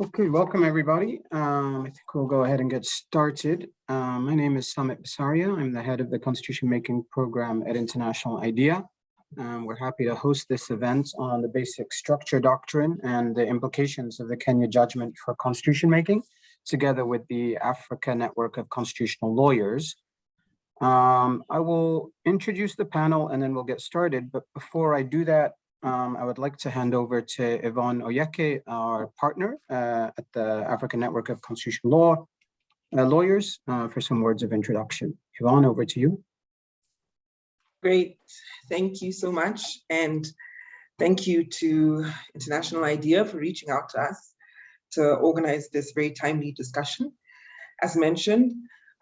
Okay, welcome everybody. Um, I think we'll go ahead and get started. Um, my name is Sumit Bisarya. I'm the head of the Constitution Making Program at International IDEA. Um, we're happy to host this event on the basic structure doctrine and the implications of the Kenya judgment for constitution making, together with the Africa Network of Constitutional Lawyers. Um, I will introduce the panel and then we'll get started. But before I do that, um, I would like to hand over to Yvonne Oyeke, our partner uh, at the African Network of Constitutional Law uh, Lawyers, uh, for some words of introduction. Yvonne, over to you. Great, thank you so much. And thank you to International IDEA for reaching out to us to organize this very timely discussion. As mentioned,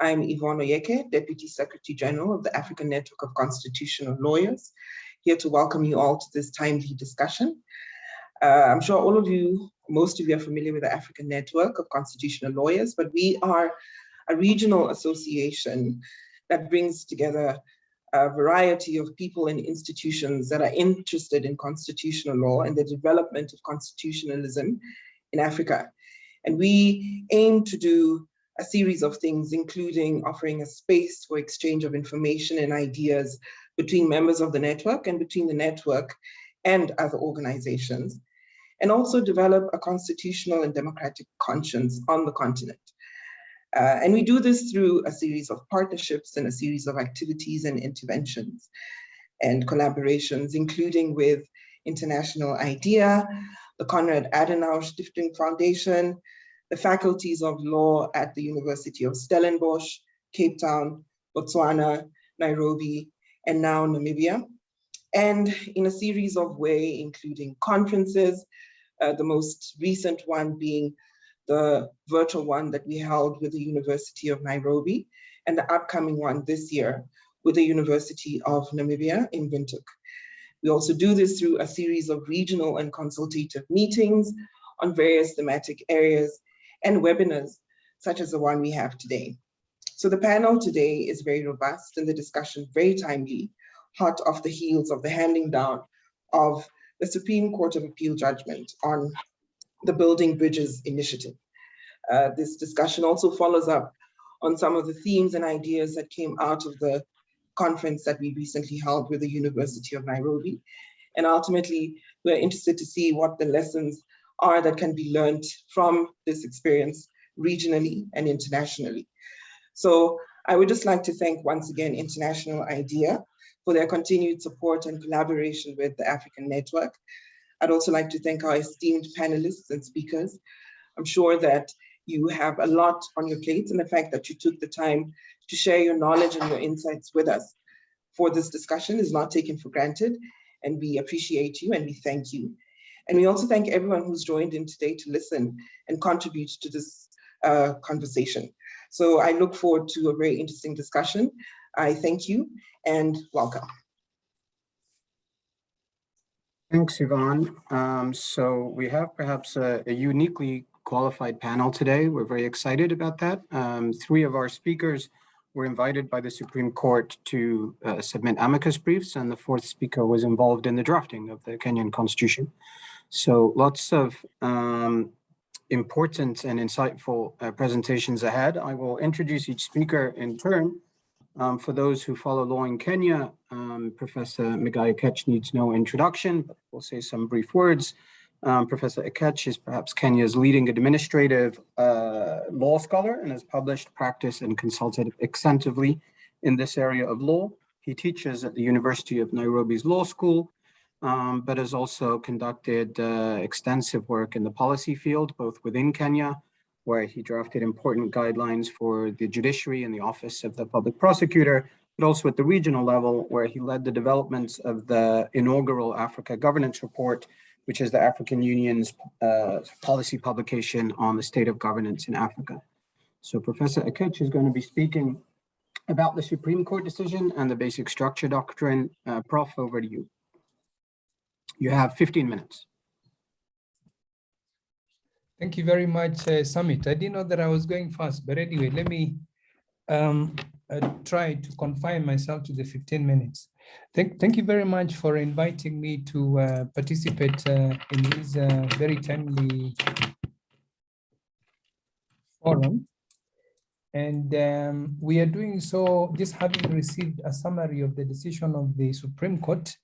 I'm Yvonne Oyeke, Deputy Secretary General of the African Network of Constitutional Lawyers, here to welcome you all to this timely discussion. Uh, I'm sure all of you, most of you are familiar with the African Network of Constitutional Lawyers, but we are a regional association that brings together a variety of people and institutions that are interested in constitutional law and the development of constitutionalism in Africa. And we aim to do a series of things, including offering a space for exchange of information and ideas between members of the network and between the network and other organizations, and also develop a constitutional and democratic conscience on the continent. Uh, and we do this through a series of partnerships and a series of activities and interventions and collaborations, including with International IDEA, the Konrad Adenauer Stiftung Foundation, the faculties of law at the University of Stellenbosch, Cape Town, Botswana, Nairobi, and now Namibia. And in a series of way, including conferences, uh, the most recent one being the virtual one that we held with the University of Nairobi, and the upcoming one this year with the University of Namibia in Windhoek. We also do this through a series of regional and consultative meetings on various thematic areas and webinars, such as the one we have today. So the panel today is very robust and the discussion very timely, hot off the heels of the handing down of the Supreme Court of Appeal judgment on the Building Bridges initiative. Uh, this discussion also follows up on some of the themes and ideas that came out of the conference that we recently held with the University of Nairobi. And ultimately, we're interested to see what the lessons are that can be learned from this experience regionally and internationally. So I would just like to thank once again International IDEA for their continued support and collaboration with the African Network. I'd also like to thank our esteemed panelists and speakers. I'm sure that you have a lot on your plates and the fact that you took the time to share your knowledge and your insights with us for this discussion is not taken for granted and we appreciate you and we thank you. And we also thank everyone who's joined in today to listen and contribute to this uh, conversation. So I look forward to a very interesting discussion. I thank you and welcome. Thanks, Yvonne. Um, so we have perhaps a, a, uniquely qualified panel today. We're very excited about that. Um, three of our speakers were invited by the Supreme Court to uh, submit amicus briefs, and the fourth speaker was involved in the drafting of the Kenyan Constitution. So lots of um, important and insightful uh, presentations ahead. I will introduce each speaker in turn. Um, for those who follow law in Kenya, um, Professor Migai Akech needs no introduction, but we'll say some brief words. Um, Professor Akech is perhaps Kenya's leading administrative uh, law scholar and has published, practiced, and consulted extensively in this area of law. He teaches at the University of Nairobi's Law School um, but has also conducted uh, extensive work in the policy field, both within Kenya, where he drafted important guidelines for the judiciary and the office of the public prosecutor, but also at the regional level, where he led the developments of the inaugural Africa Governance Report, which is the African Union's uh, policy publication on the state of governance in Africa. So Professor Akech is going to be speaking about the Supreme Court decision and the basic structure doctrine. Uh, Prof, over to you. You have 15 minutes. Thank you very much, uh, Sumit. I didn't know that I was going fast, but anyway, let me um, uh, try to confine myself to the 15 minutes. Thank, thank you very much for inviting me to uh, participate uh, in this uh, very timely forum. And um, we are doing so just having received a summary of the decision of the Supreme Court.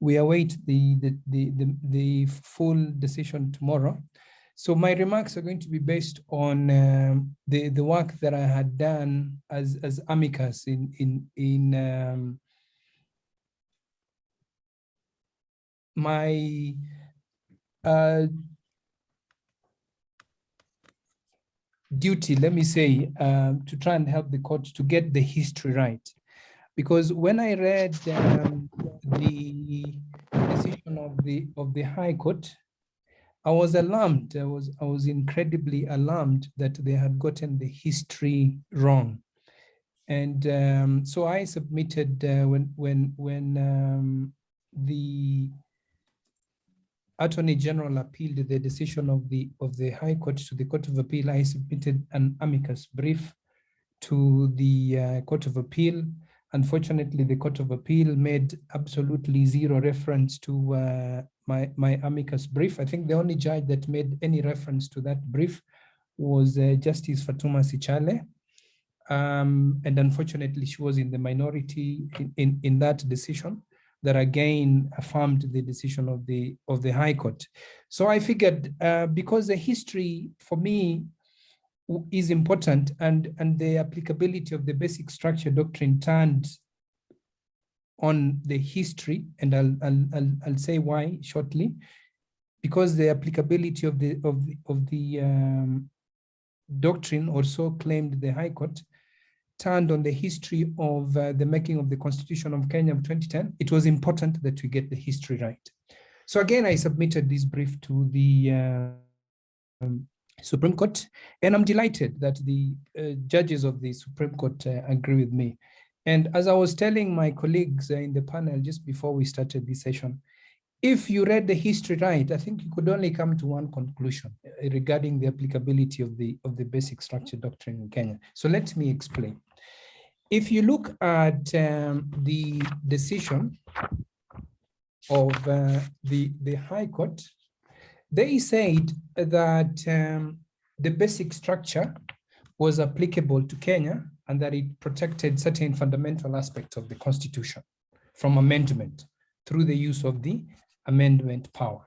We await the, the, the, the, the full decision tomorrow. So my remarks are going to be based on um, the, the work that I had done as, as amicus in, in, in um, my uh, duty, let me say, um, to try and help the court to get the history right. Because when I read um, the decision of the of the High Court, I was alarmed. I was I was incredibly alarmed that they had gotten the history wrong, and um, so I submitted uh, when when when um, the Attorney General appealed the decision of the of the High Court to the Court of Appeal. I submitted an amicus brief to the uh, Court of Appeal. Unfortunately, the Court of Appeal made absolutely zero reference to uh, my, my amicus brief. I think the only judge that made any reference to that brief was uh, Justice Fatuma Sichale. Um, and unfortunately, she was in the minority in, in, in that decision that again affirmed the decision of the of the High Court. So I figured uh, because the history for me is important and, and the applicability of the basic structure doctrine turned on the history, and I'll, I'll, I'll, I'll say why shortly, because the applicability of the of the, of the um, doctrine also claimed the High Court turned on the history of uh, the making of the Constitution of Kenya of 2010, it was important that we get the history right. So again, I submitted this brief to the uh, um, Supreme Court, and I'm delighted that the uh, judges of the Supreme Court uh, agree with me. And as I was telling my colleagues uh, in the panel just before we started this session, if you read the history right, I think you could only come to one conclusion uh, regarding the applicability of the of the basic structure doctrine in Kenya. So let me explain. If you look at um, the decision of uh, the, the High Court, they said that um, the basic structure was applicable to Kenya and that it protected certain fundamental aspects of the constitution from amendment through the use of the amendment power.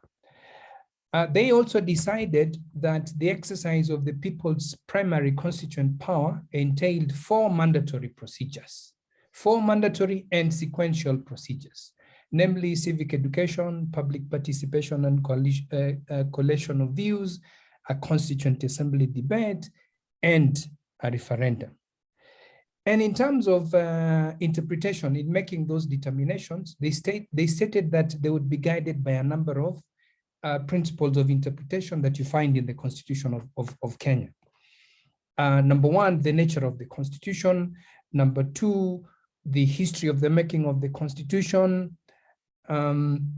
Uh, they also decided that the exercise of the people's primary constituent power entailed four mandatory procedures, four mandatory and sequential procedures, namely civic education, public participation and coalition, uh, uh, collation of views, a constituent assembly debate, and a referendum. And in terms of uh, interpretation, in making those determinations, they, state, they stated that they would be guided by a number of uh, principles of interpretation that you find in the Constitution of, of, of Kenya. Uh, number one, the nature of the Constitution. Number two, the history of the making of the Constitution. Um,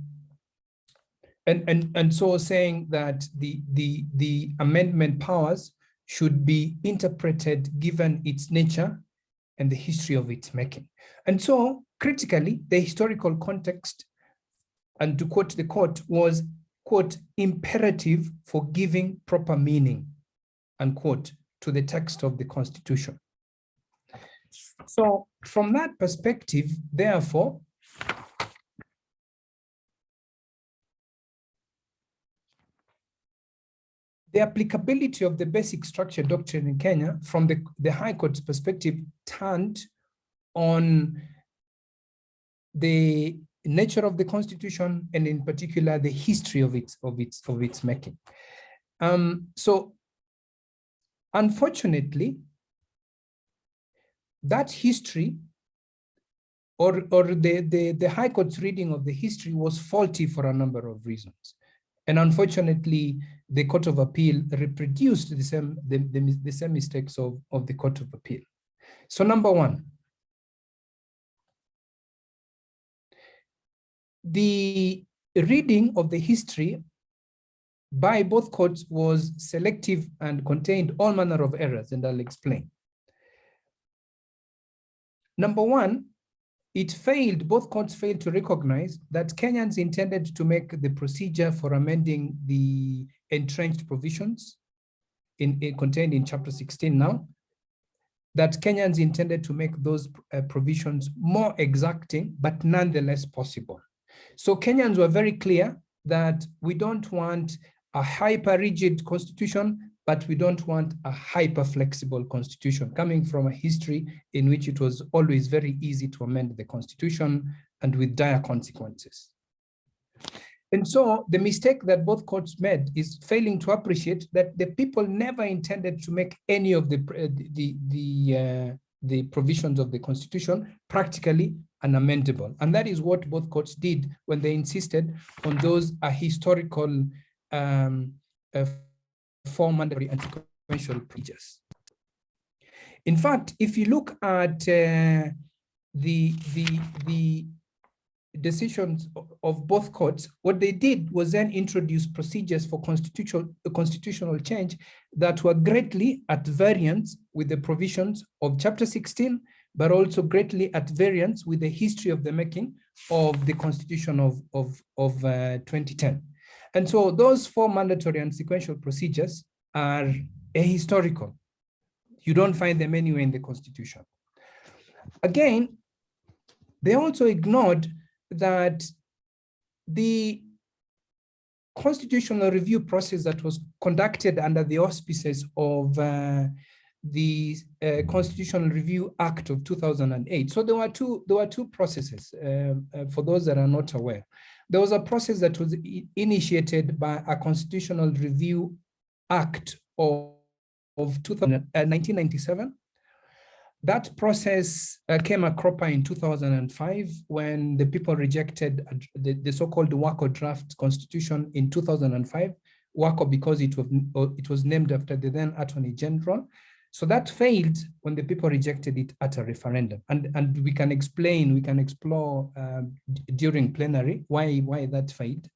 and, and, and so saying that the, the, the amendment powers should be interpreted given its nature and the history of its making. And so critically, the historical context, and to quote the court, was quote, imperative for giving proper meaning, unquote, to the text of the Constitution. So from that perspective, therefore, the applicability of the basic structure doctrine in Kenya from the, the High Court's perspective turned on the nature of the constitution and in particular the history of its of its of its making. Um, so unfortunately that history or or the, the the high court's reading of the history was faulty for a number of reasons and unfortunately the court of appeal reproduced the same the, the, the same mistakes of of the court of appeal so number one the reading of the history by both courts was selective and contained all manner of errors, and I'll explain. Number one, it failed, both courts failed to recognize that Kenyans intended to make the procedure for amending the entrenched provisions in, in contained in chapter 16 now, that Kenyans intended to make those uh, provisions more exacting, but nonetheless possible. So Kenyans were very clear that we don't want a hyper rigid constitution, but we don't want a hyper flexible constitution coming from a history in which it was always very easy to amend the constitution and with dire consequences. And so the mistake that both courts made is failing to appreciate that the people never intended to make any of the the the uh, the provisions of the constitution practically unamendable. And that is what both courts did when they insisted on those uh, historical um, uh, four mandatory and sequential procedures. In fact, if you look at uh, the the the decisions of both courts, what they did was then introduce procedures for constitutional, constitutional change that were greatly at variance with the provisions of chapter 16, but also greatly at variance with the history of the making of the constitution of, of, of uh, 2010. And so those four mandatory and sequential procedures are ahistorical. You don't find them anywhere in the constitution. Again, they also ignored that the constitutional review process that was conducted under the auspices of uh, the uh, Constitutional Review Act of 2008. So there were two there were two processes uh, uh for those that are not aware. There was a process that was initiated by a Constitutional Review Act of, of 2000, 1997 uh, that process uh, came a cropper in 2005 when the people rejected the, the so-called Wako draft constitution in 2005. Wako because it was, it was named after the then Attorney General. So that failed when the people rejected it at a referendum. And, and we can explain, we can explore uh, during plenary why, why that failed.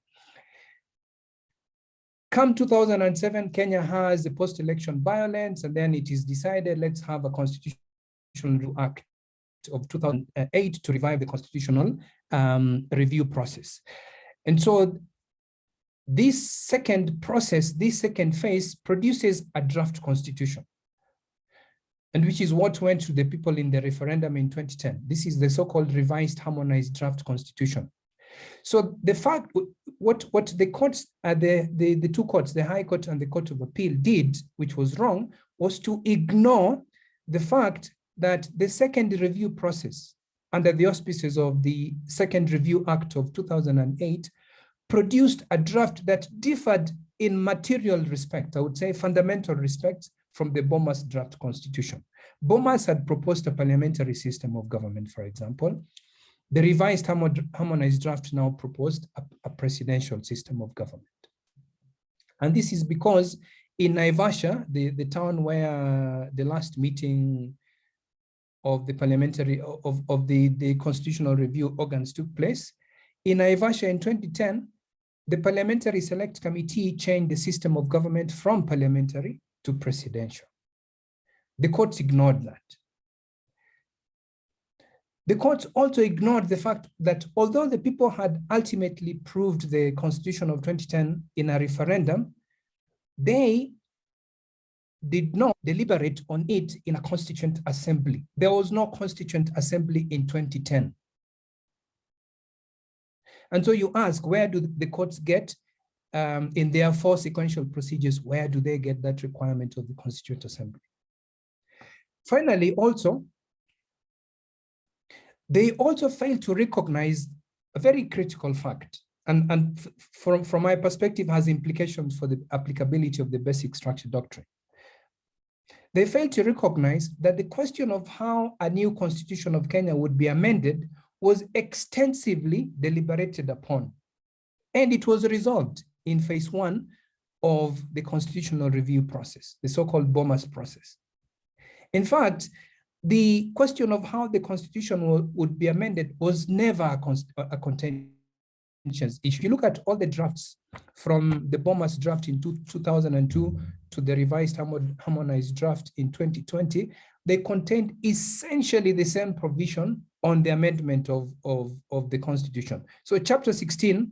Come 2007, Kenya has the post-election violence, and then it is decided, let's have a Constitutional Act of 2008 to revive the constitutional um, review process. And so this second process, this second phase produces a draft constitution. And which is what went to the people in the referendum in 2010. This is the so-called revised harmonized draft constitution. So the fact, what, what the courts, uh, the, the, the two courts, the High Court and the Court of Appeal did, which was wrong, was to ignore the fact that the second review process under the auspices of the Second Review Act of 2008 produced a draft that differed in material respect, I would say fundamental respects from the Bomas draft constitution. Bomas had proposed a parliamentary system of government, for example. The revised harmonized draft now proposed a, a presidential system of government. And this is because in Naivasha, the, the town where the last meeting of the parliamentary of, of the, the constitutional review organs took place. In Naivasha in 2010, the Parliamentary Select Committee changed the system of government from parliamentary to presidential. The courts ignored that. The courts also ignored the fact that although the people had ultimately proved the constitution of 2010 in a referendum, they did not deliberate on it in a constituent assembly. There was no constituent assembly in 2010. And so you ask, where do the courts get um, in their four sequential procedures, where do they get that requirement of the constituent assembly? Finally, also, they also fail to recognize a very critical fact and, and from, from my perspective has implications for the applicability of the basic structure doctrine. They fail to recognize that the question of how a new constitution of Kenya would be amended was extensively deliberated upon. And it was resolved in phase one of the constitutional review process, the so-called Bomas process. In fact, the question of how the constitution would be amended was never a, a contentious issue. If you look at all the drafts from the Bomas draft in two, 2002 to the revised harmonized draft in 2020, they contained essentially the same provision on the amendment of, of, of the constitution. So chapter 16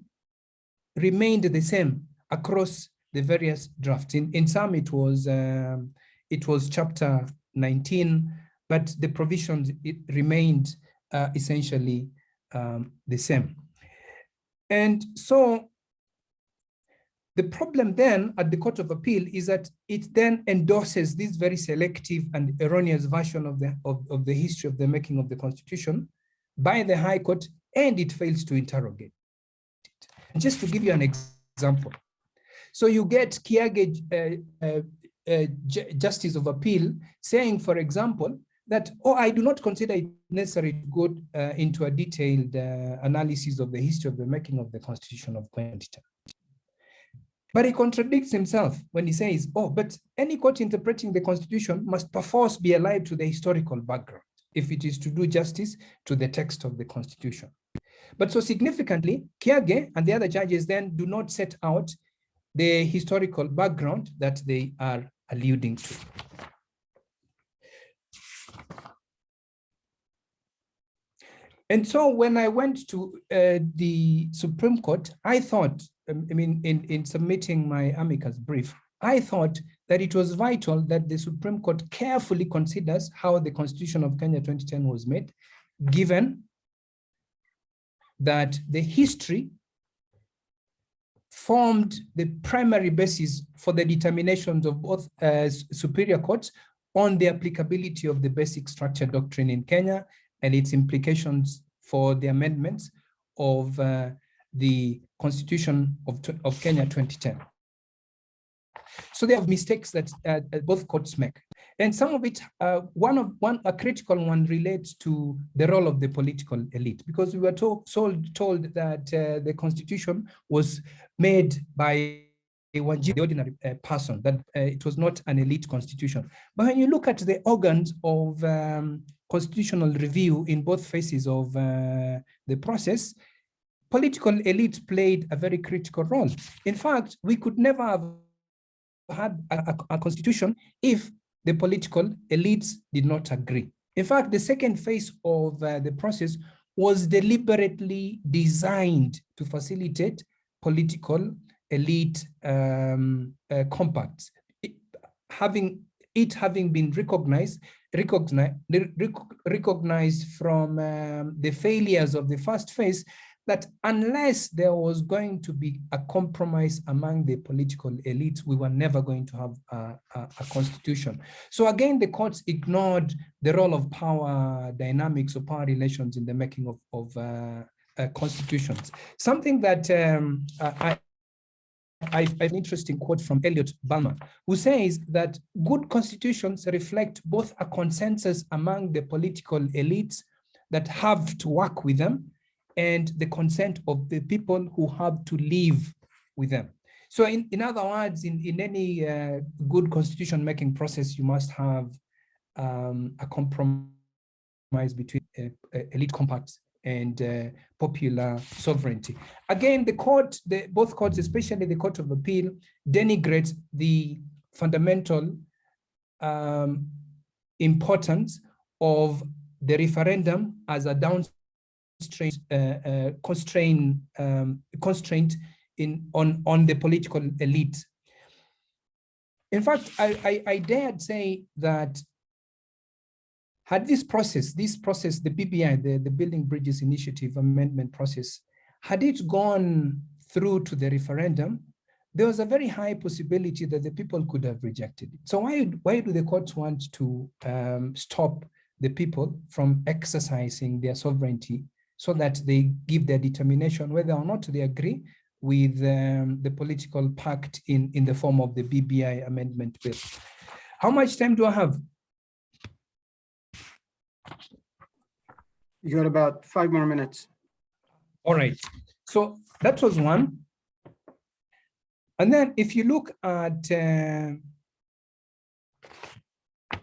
remained the same across the various drafts. In, in some, it was um, it was chapter 19, but the provisions it remained uh, essentially um, the same. And so the problem then at the Court of Appeal is that it then endorses this very selective and erroneous version of the, of, of the history of the making of the Constitution by the High Court, and it fails to interrogate just to give you an example, so you get Kiage uh, uh, uh, Justice of Appeal saying, for example, that, oh, I do not consider it necessary to go uh, into a detailed uh, analysis of the history of the making of the Constitution of 2010. But he contradicts himself when he says, oh, but any court interpreting the Constitution must perforce be alive to the historical background if it is to do justice to the text of the Constitution. But so significantly, Kiage and the other judges then do not set out the historical background that they are alluding to. And so when I went to uh, the Supreme Court, I thought, um, I mean, in, in submitting my amicus brief, I thought that it was vital that the Supreme Court carefully considers how the Constitution of Kenya 2010 was made, given that the history formed the primary basis for the determinations of both uh, superior courts on the applicability of the basic structure doctrine in Kenya and its implications for the amendments of uh, the Constitution of, of Kenya 2010. So there are mistakes that uh, both courts make. And some of it, uh, one of one, a critical one relates to the role of the political elite, because we were told, told, told that uh, the constitution was made by the ordinary uh, person, that uh, it was not an elite constitution. But when you look at the organs of um, constitutional review in both phases of uh, the process, political elites played a very critical role. In fact, we could never have had a, a, a constitution if the political elites did not agree. In fact, the second phase of uh, the process was deliberately designed to facilitate political elite um, uh, compacts. It, having it having been recognized, recognized, recognized from um, the failures of the first phase, that unless there was going to be a compromise among the political elites, we were never going to have a, a, a constitution. So again, the courts ignored the role of power dynamics or power relations in the making of, of uh, uh, constitutions. Something that um, I, I have an interesting quote from Elliot Bulmer, who says that good constitutions reflect both a consensus among the political elites that have to work with them and the consent of the people who have to live with them. So in, in other words, in, in any uh, good constitution making process, you must have um, a compromise between uh, uh elite compacts and uh, popular sovereignty. Again, the court, the, both courts, especially the Court of Appeal, denigrates the fundamental um, importance of the referendum as a downstream uh, uh, constraint, um, constraint in on on the political elite. In fact, I, I, I dared say that had this process, this process, the BBI, the, the Building Bridges Initiative amendment process, had it gone through to the referendum, there was a very high possibility that the people could have rejected it. So why, why do the courts want to um, stop the people from exercising their sovereignty so that they give their determination whether or not they agree with um, the political pact in, in the form of the BBI amendment bill. How much time do I have? You got about five more minutes. All right. So that was one. And then if you look at, uh,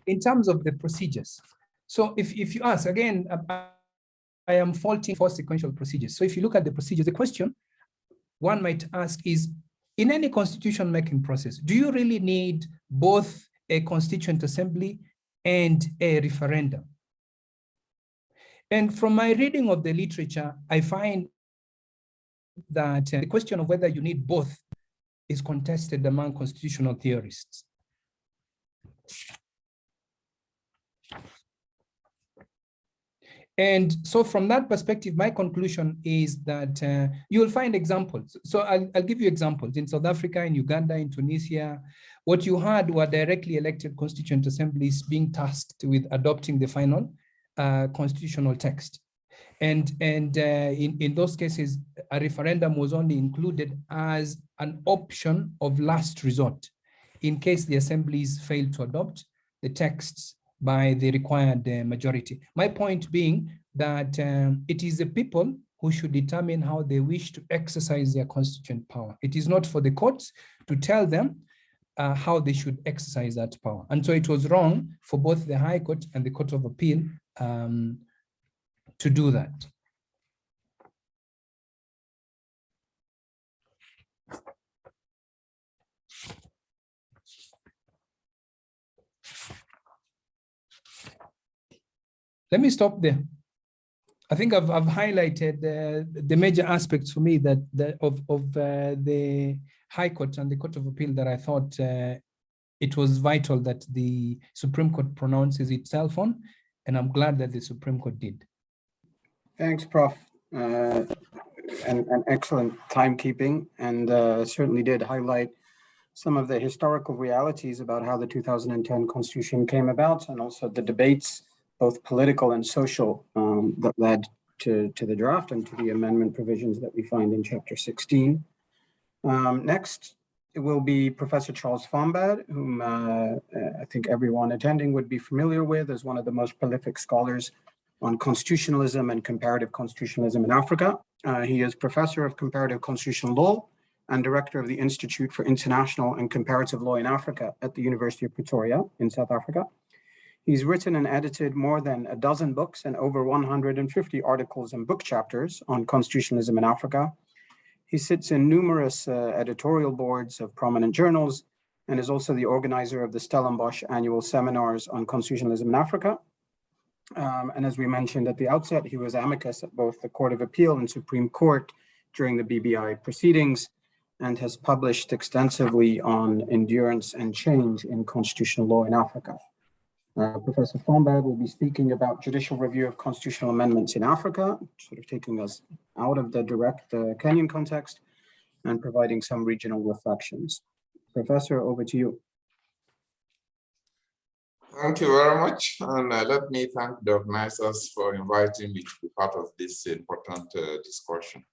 in terms of the procedures. So if, if you ask, again, I am faulting for sequential procedures. So if you look at the procedures, the question one might ask is, in any constitution making process, do you really need both a constituent assembly and a referendum? And from my reading of the literature, I find that uh, the question of whether you need both is contested among constitutional theorists. And so from that perspective, my conclusion is that uh, you will find examples. So I'll, I'll give you examples. In South Africa, in Uganda, in Tunisia, what you had were directly elected constituent assemblies being tasked with adopting the final uh, constitutional text. And, and uh, in, in those cases, a referendum was only included as an option of last resort in case the assemblies failed to adopt the texts by the required uh, majority. My point being that um, it is the people who should determine how they wish to exercise their constituent power. It is not for the courts to tell them uh, how they should exercise that power. And so it was wrong for both the High Court and the Court of Appeal um, to do that. Let me stop there. I think I've, I've highlighted uh, the major aspects for me that, of, of uh, the High Court and the Court of Appeal that I thought uh, it was vital that the Supreme Court pronounces itself on, and I'm glad that the Supreme Court did. Thanks, Prof. Uh, and, and excellent timekeeping and uh, certainly did highlight some of the historical realities about how the 2010 Constitution came about and also the debates both political and social um, that led to, to the draft and to the amendment provisions that we find in chapter 16. Um, next, it will be Professor Charles Fombad, whom uh, I think everyone attending would be familiar with as one of the most prolific scholars on constitutionalism and comparative constitutionalism in Africa. Uh, he is professor of comparative constitutional law and director of the Institute for International and Comparative Law in Africa at the University of Pretoria in South Africa. He's written and edited more than a dozen books and over 150 articles and book chapters on constitutionalism in Africa. He sits in numerous uh, editorial boards of prominent journals and is also the organizer of the Stellenbosch annual seminars on constitutionalism in Africa. Um, and as we mentioned at the outset, he was amicus at both the Court of Appeal and Supreme Court during the BBI proceedings and has published extensively on endurance and change in constitutional law in Africa. Uh, Professor Fombad will be speaking about judicial review of constitutional amendments in Africa, sort of taking us out of the direct uh, Kenyan context and providing some regional reflections. Professor, over to you. Thank you very much. And uh, let me thank the organizers for inviting me to be part of this important uh, discussion.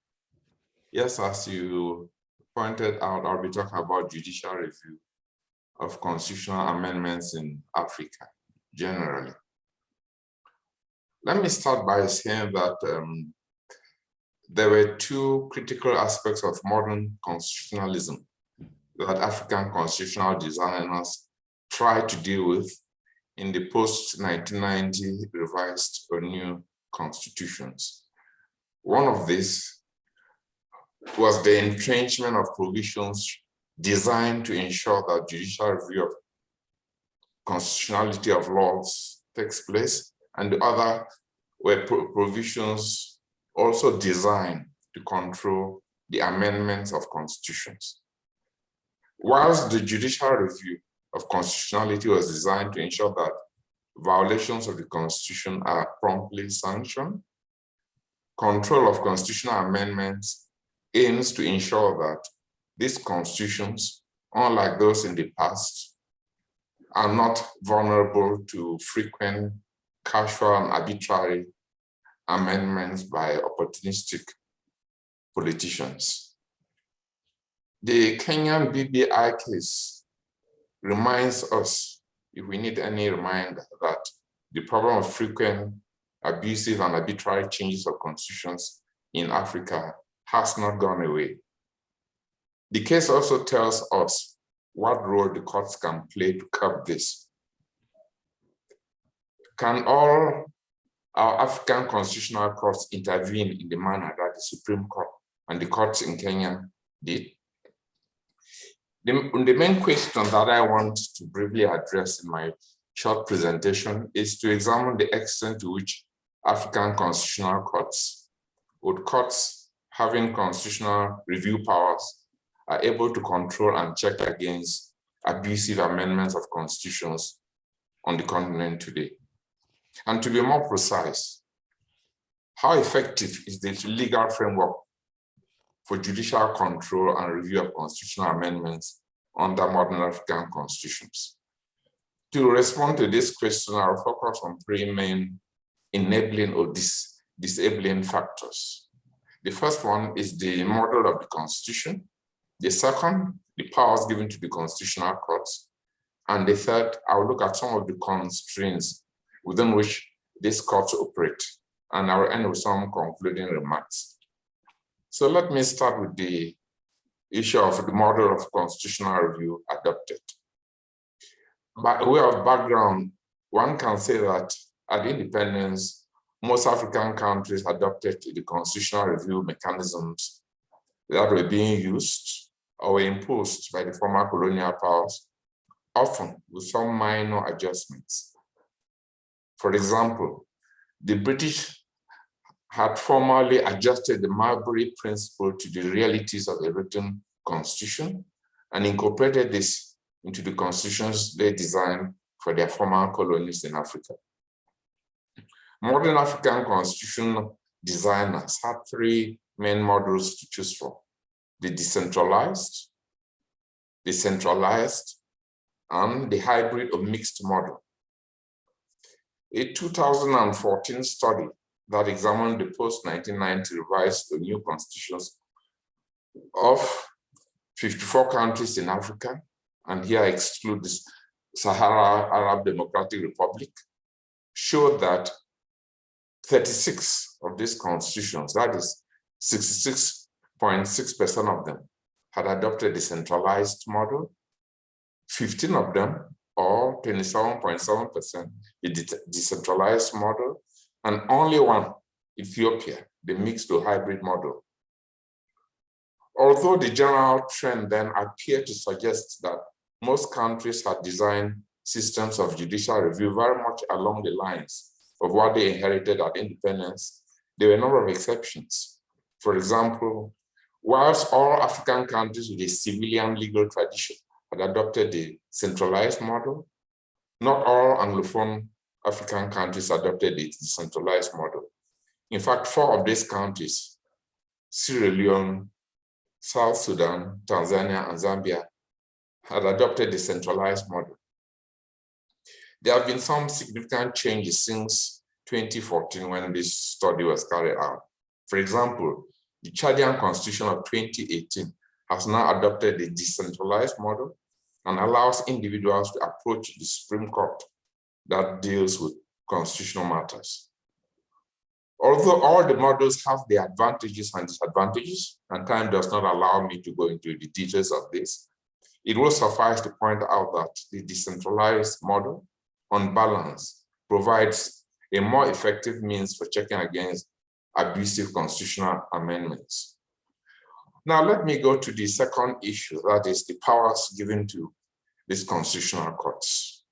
Yes, as you pointed out, I'll be talking about judicial review of constitutional amendments in Africa generally. Let me start by saying that um, there were two critical aspects of modern constitutionalism that African constitutional designers tried to deal with in the post-1990 revised or new constitutions. One of these was the entrenchment of provisions designed to ensure that judicial review of constitutionality of laws takes place, and the other were provisions also designed to control the amendments of constitutions. Whilst the judicial review of constitutionality was designed to ensure that violations of the constitution are promptly sanctioned, control of constitutional amendments aims to ensure that these constitutions, unlike those in the past, are not vulnerable to frequent casual and arbitrary amendments by opportunistic politicians. The Kenyan BBI case reminds us, if we need any reminder, that the problem of frequent abusive and arbitrary changes of constitutions in Africa has not gone away. The case also tells us what role the courts can play to curb this. Can all our African constitutional courts intervene in the manner that the Supreme Court and the courts in Kenya did? The, the main question that I want to briefly address in my short presentation is to examine the extent to which African constitutional courts, would courts having constitutional review powers are able to control and check against abusive amendments of constitutions on the continent today. And to be more precise, how effective is the legal framework for judicial control and review of constitutional amendments under modern African constitutions? To respond to this question, I'll focus on three main enabling or dis disabling factors. The first one is the model of the constitution. The second, the powers given to the constitutional courts. And the third, I'll look at some of the constraints within which these courts operate. And I'll end with some concluding remarks. So let me start with the issue of the model of constitutional review adopted. By way of background, one can say that at independence, most African countries adopted the constitutional review mechanisms that were being used or were imposed by the former colonial powers, often with some minor adjustments. For example, the British had formally adjusted the Marbury Principle to the realities of the written constitution and incorporated this into the constitutions they designed for their former colonies in Africa. Modern African constitution designers had three main models to choose from. The decentralized, the centralized, and the hybrid or mixed model. A 2014 study that examined the post-1990 revised or new constitutions of 54 countries in Africa, and here I exclude the Sahrawi Arab Democratic Republic, showed that 36 of these constitutions, that is 66.6% of them, had adopted the centralized model. 15 of them, or 27.7%, the decentralized model, and only one, Ethiopia, the mixed or hybrid model. Although the general trend then appeared to suggest that most countries had designed systems of judicial review very much along the lines of what they inherited at independence, there were a number of exceptions. For example, whilst all African countries with a civilian legal tradition had adopted the centralized model, not all Anglophone African countries adopted the decentralized model. In fact, four of these countries, Sierra Leone, South Sudan, Tanzania, and Zambia, had adopted the centralized model. There have been some significant changes since 2014 when this study was carried out. For example, the Chadian constitution of 2018 has now adopted a decentralized model and allows individuals to approach the Supreme Court that deals with constitutional matters. Although all the models have their advantages and disadvantages, and time does not allow me to go into the details of this, it will suffice to point out that the decentralized model on balance, provides a more effective means for checking against abusive constitutional amendments. Now, let me go to the second issue, that is the powers given to these constitutional courts.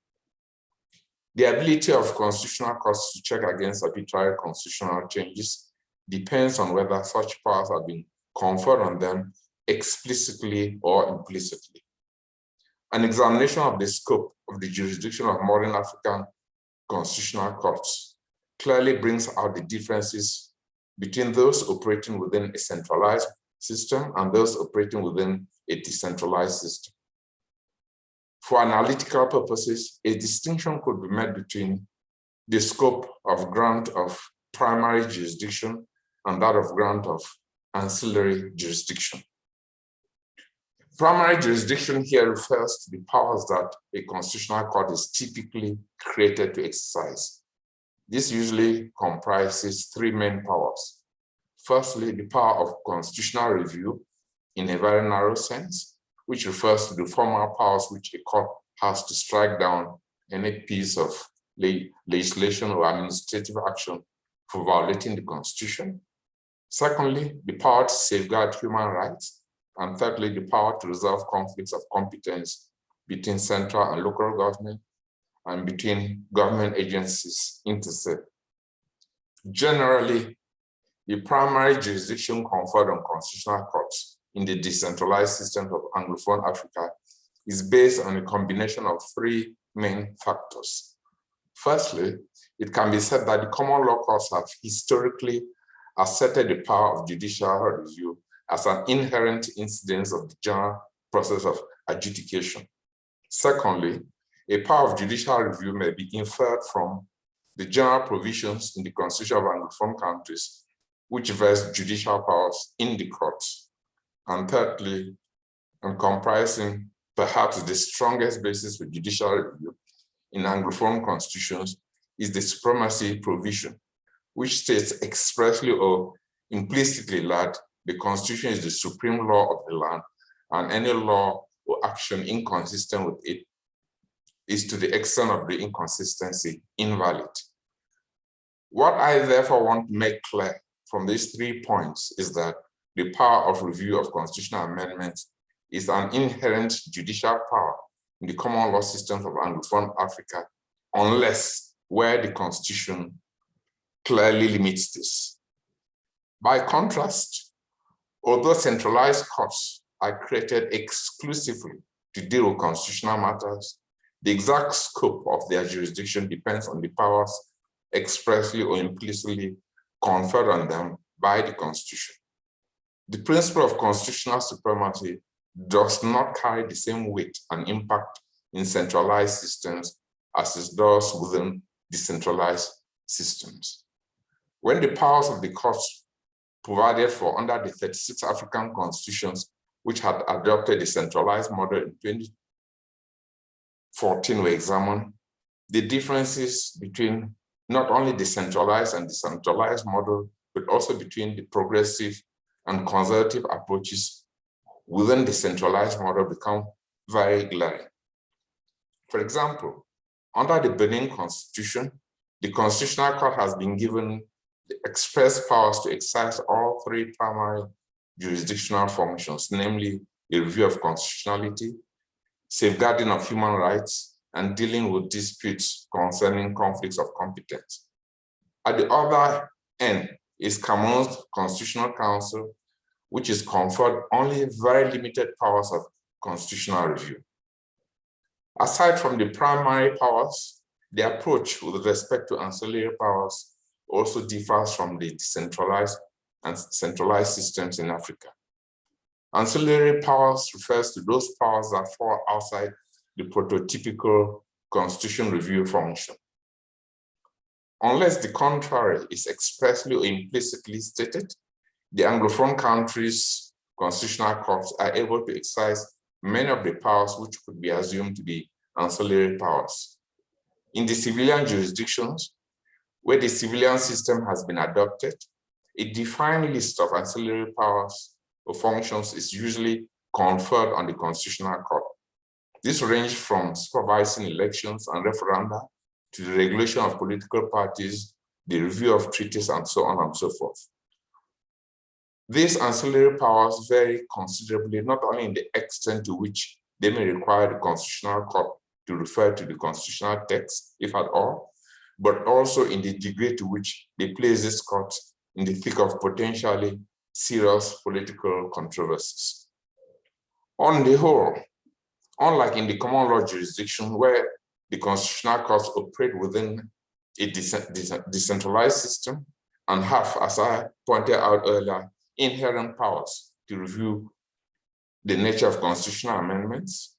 The ability of constitutional courts to check against arbitrary constitutional changes depends on whether such powers have been conferred on them explicitly or implicitly. An examination of the scope of the jurisdiction of modern African constitutional courts clearly brings out the differences between those operating within a centralized system and those operating within a decentralized system. For analytical purposes, a distinction could be made between the scope of grant of primary jurisdiction and that of grant of ancillary jurisdiction. Primary jurisdiction here refers to the powers that a constitutional court is typically created to exercise. This usually comprises three main powers. Firstly, the power of constitutional review in a very narrow sense, which refers to the formal powers which a court has to strike down any piece of legislation or administrative action for violating the constitution. Secondly, the power to safeguard human rights and thirdly, the power to resolve conflicts of competence between central and local government and between government agencies intersect. Generally, the primary jurisdiction conferred on constitutional courts in the decentralized systems of Anglophone Africa is based on a combination of three main factors. Firstly, it can be said that the common law courts have historically asserted the power of judicial review as an inherent incidence of the general process of adjudication. Secondly, a power of judicial review may be inferred from the general provisions in the constitution of Anglophone countries, which vest judicial powers in the courts. And thirdly, and comprising perhaps the strongest basis for judicial review in Anglophone constitutions is the supremacy provision, which states expressly or implicitly that the constitution is the supreme law of the land and any law or action inconsistent with it is to the extent of the inconsistency invalid. What I therefore want to make clear from these three points is that the power of review of constitutional amendments is an inherent judicial power in the common law systems of Anglophone Africa, unless where the constitution clearly limits this. By contrast, although centralized courts are created exclusively to deal with constitutional matters, the exact scope of their jurisdiction depends on the powers expressly or implicitly conferred on them by the constitution. The principle of constitutional supremacy does not carry the same weight and impact in centralized systems as it does within decentralized systems. When the powers of the courts provided for under the 36 African constitutions, which had adopted the centralized model in 2014 we examined, the differences between not only the centralized and decentralized model, but also between the progressive and conservative approaches within the centralized model become very glaring. For example, under the Benin constitution, the constitutional court has been given the express powers to exercise all three primary jurisdictional functions, namely a review of constitutionality, safeguarding of human rights, and dealing with disputes concerning conflicts of competence. At the other end is Cameroon's Constitutional Council, which is conferred only very limited powers of constitutional review. Aside from the primary powers, the approach with respect to ancillary powers also differs from the decentralized and centralized systems in Africa. Ancillary powers refers to those powers that fall outside the prototypical constitution review function. Unless the contrary is expressly or implicitly stated, the Anglophone countries' constitutional courts are able to exercise many of the powers which could be assumed to be ancillary powers. In the civilian jurisdictions, where the civilian system has been adopted, a defined list of ancillary powers functions is usually conferred on the Constitutional Court. This ranges from supervising elections and referenda to the regulation of political parties, the review of treaties, and so on and so forth. These ancillary powers vary considerably, not only in the extent to which they may require the Constitutional Court to refer to the constitutional text, if at all, but also in the degree to which they place this court in the thick of potentially serious political controversies. On the whole, unlike in the common law jurisdiction where the constitutional courts operate within a decentralized system and have, as I pointed out earlier, inherent powers to review the nature of constitutional amendments,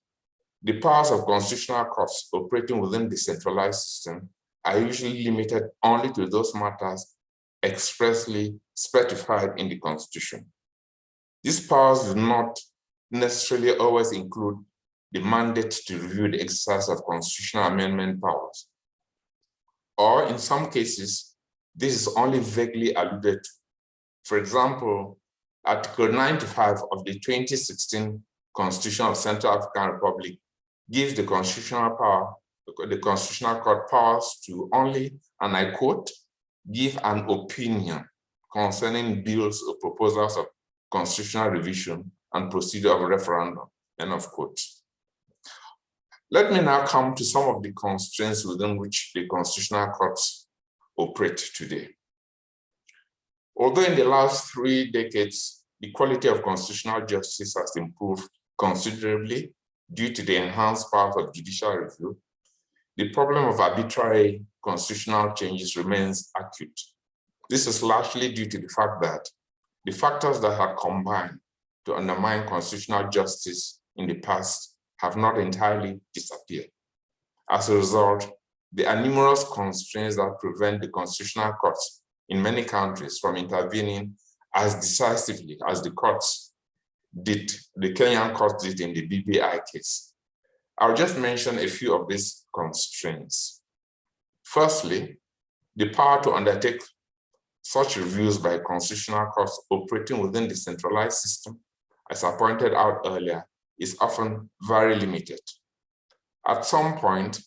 the powers of constitutional courts operating within the centralized system are usually limited only to those matters expressly specified in the constitution. These powers do not necessarily always include the mandate to review the exercise of constitutional amendment powers. Or in some cases, this is only vaguely alluded to. For example, Article 95 of the 2016 Constitution of Central African Republic gives the constitutional power, the constitutional court powers to only, and I quote, give an opinion concerning bills or proposals of constitutional revision and procedure of referendum, end of quote. Let me now come to some of the constraints within which the constitutional courts operate today. Although in the last three decades, the quality of constitutional justice has improved considerably due to the enhanced powers of judicial review, the problem of arbitrary constitutional changes remains acute. This is largely due to the fact that the factors that had combined to undermine constitutional justice in the past have not entirely disappeared. As a result, there are numerous constraints that prevent the constitutional courts in many countries from intervening as decisively as the courts did, the Kenyan courts did in the BBI case. I'll just mention a few of these constraints. Firstly, the power to undertake such reviews by constitutional courts operating within the centralized system, as I pointed out earlier, is often very limited. At some point,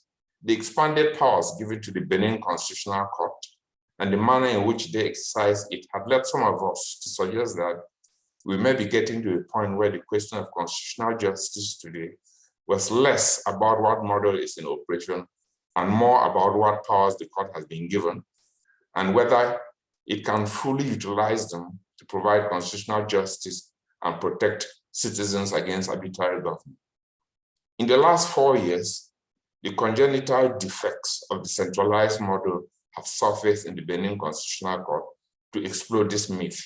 the expanded powers given to the Benin Constitutional Court and the manner in which they exercise it had led some of us to suggest that we may be getting to a point where the question of constitutional justice today was less about what model is in operation and more about what powers the court has been given and whether it can fully utilize them to provide constitutional justice and protect citizens against arbitrary government. In the last four years, the congenital defects of the centralized model have surfaced in the Benin Constitutional Court to explode this myth.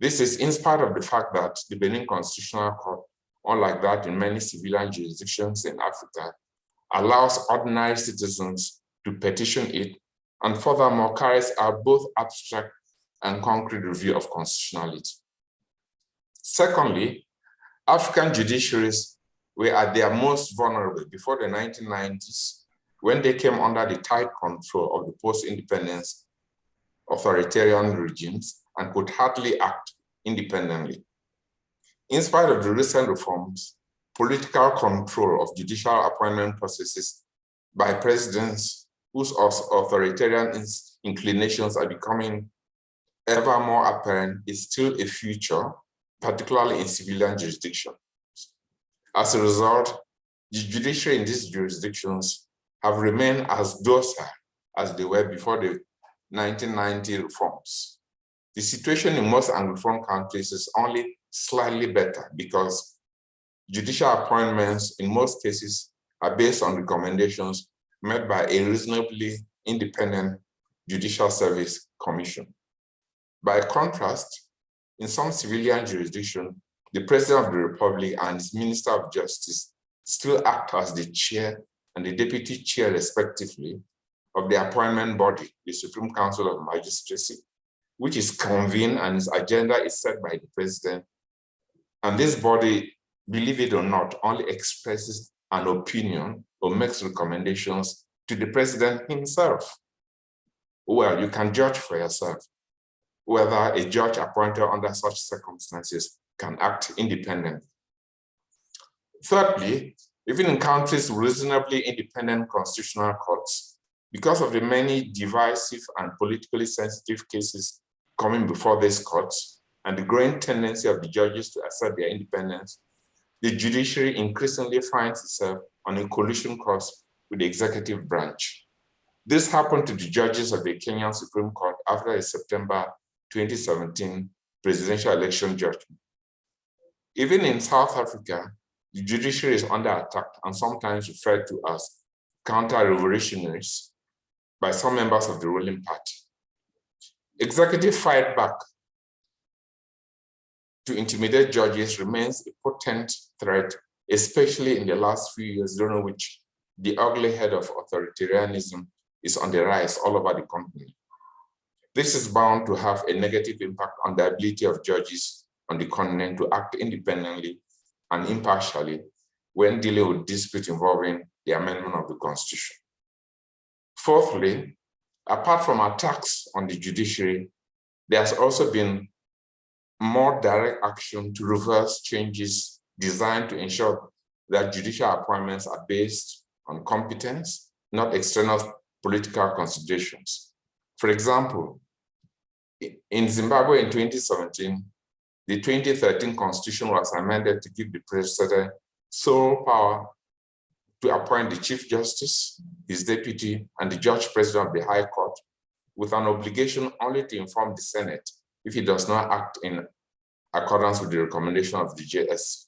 This is in spite of the fact that the Benin Constitutional Court, unlike that in many civilian jurisdictions in Africa, allows ordinary citizens to petition it and furthermore carries out both abstract and concrete review of constitutionality. Secondly, African judiciaries were at their most vulnerable before the 1990s when they came under the tight control of the post-independence authoritarian regimes and could hardly act independently. In spite of the recent reforms, political control of judicial appointment processes by presidents whose authoritarian inclinations are becoming ever more apparent is still a future, particularly in civilian jurisdictions. As a result, the judiciary in these jurisdictions have remained as docile as they were before the 1990 reforms. The situation in most Anglophone countries is only slightly better because judicial appointments in most cases are based on recommendations made by a reasonably independent judicial service commission. By contrast, in some civilian jurisdiction, the President of the Republic and his Minister of Justice still act as the chair and the deputy chair respectively of the appointment body, the Supreme Council of Magistracy, which is convened and its agenda is set by the president. And this body, believe it or not, only expresses an opinion or makes recommendations to the president himself. Well, you can judge for yourself whether a judge appointed under such circumstances can act independently. Thirdly, even in countries with reasonably independent constitutional courts, because of the many divisive and politically sensitive cases coming before these courts and the growing tendency of the judges to assert their independence, the judiciary increasingly finds itself on a collision course with the executive branch. This happened to the judges of the Kenyan Supreme Court after a September 2017 presidential election judgment. Even in South Africa, the judiciary is under attack and sometimes referred to as counter-revolutionaries by some members of the ruling party. Executive fight back to intimidate judges remains a potent threat, especially in the last few years, during which the ugly head of authoritarianism is on the rise all over the continent. This is bound to have a negative impact on the ability of judges on the continent to act independently and impartially when dealing with disputes involving the amendment of the constitution. Fourthly, apart from attacks on the judiciary, there has also been more direct action to reverse changes designed to ensure that judicial appointments are based on competence, not external political considerations. For example, in Zimbabwe in 2017, the 2013 constitution was amended to give the president sole power to appoint the chief justice, his deputy, and the judge president of the high court with an obligation only to inform the Senate if he does not act in accordance with the recommendation of the JS.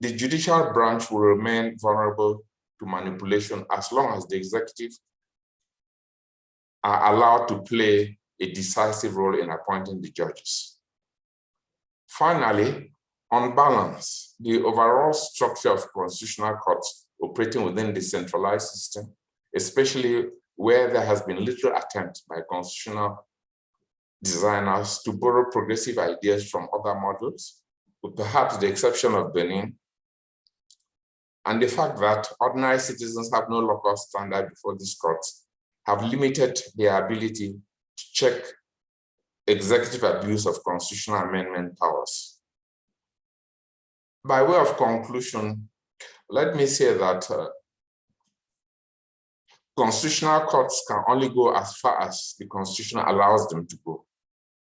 The judicial branch will remain vulnerable to manipulation as long as the executive are allowed to play a decisive role in appointing the judges. Finally, on balance, the overall structure of constitutional courts operating within the centralized system, especially where there has been little attempt by constitutional designers to borrow progressive ideas from other models, with perhaps the exception of Benin, and the fact that ordinary citizens have no locus standi before these courts have limited their ability to check executive abuse of constitutional amendment powers. By way of conclusion, let me say that uh, constitutional courts can only go as far as the constitution allows them to go.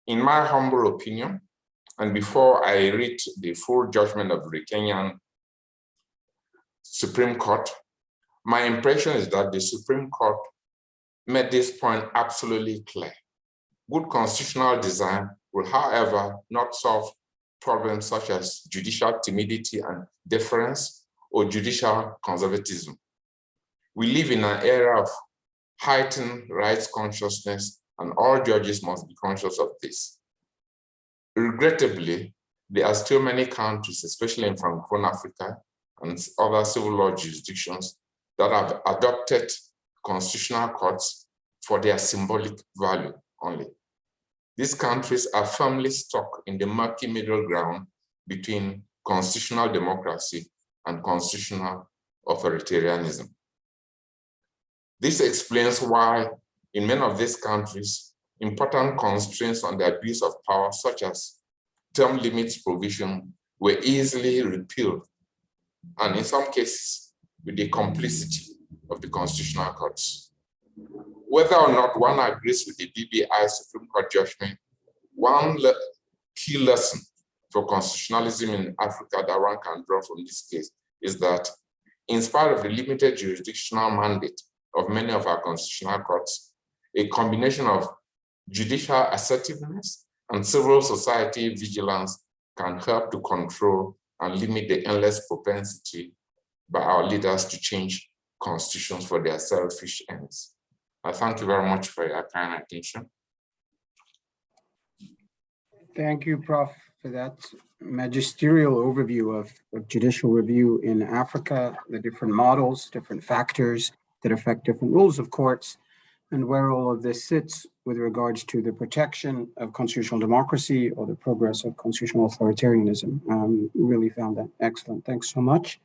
In my humble opinion, and before I read the full judgment of the Kenyan Supreme Court, my impression is that the Supreme Court made this point absolutely clear. Good constitutional design will, however, not solve problems such as judicial timidity and deference or judicial conservatism. We live in an era of heightened rights consciousness and all judges must be conscious of this. Regrettably, there are still many countries, especially in Francophone Africa and other civil law jurisdictions that have adopted constitutional courts for their symbolic value only. These countries are firmly stuck in the murky middle ground between constitutional democracy and constitutional authoritarianism. This explains why in many of these countries, important constraints on the abuse of power, such as term limits provision, were easily repealed, and in some cases, with the complicity of the constitutional courts. Whether or not one agrees with the BBI Supreme Court judgment, one le key lesson for constitutionalism in Africa that one can draw from this case is that in spite of the limited jurisdictional mandate of many of our constitutional courts, a combination of judicial assertiveness and civil society vigilance can help to control and limit the endless propensity by our leaders to change constitutions for their selfish ends. I thank you very much for your kind attention. Thank you, Prof, for that magisterial overview of, of judicial review in Africa, the different models, different factors that affect different rules of courts, and where all of this sits with regards to the protection of constitutional democracy or the progress of constitutional authoritarianism. Um, really found that excellent. Thanks so much.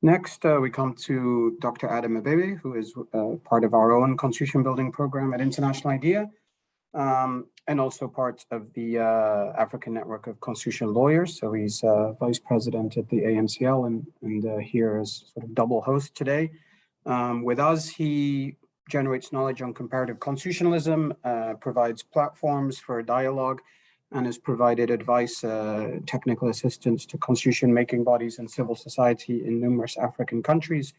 Next, uh, we come to Dr. Adam Abebe, who is uh, part of our own constitution building program at International IDEA, um, and also part of the uh, African Network of Constitutional Lawyers. So he's uh, vice president at the ANCL and, and uh, here as sort of double host today. Um, with us, he generates knowledge on comparative constitutionalism, uh, provides platforms for dialogue, and has provided advice, uh, technical assistance to constitution-making bodies and civil society in numerous African countries.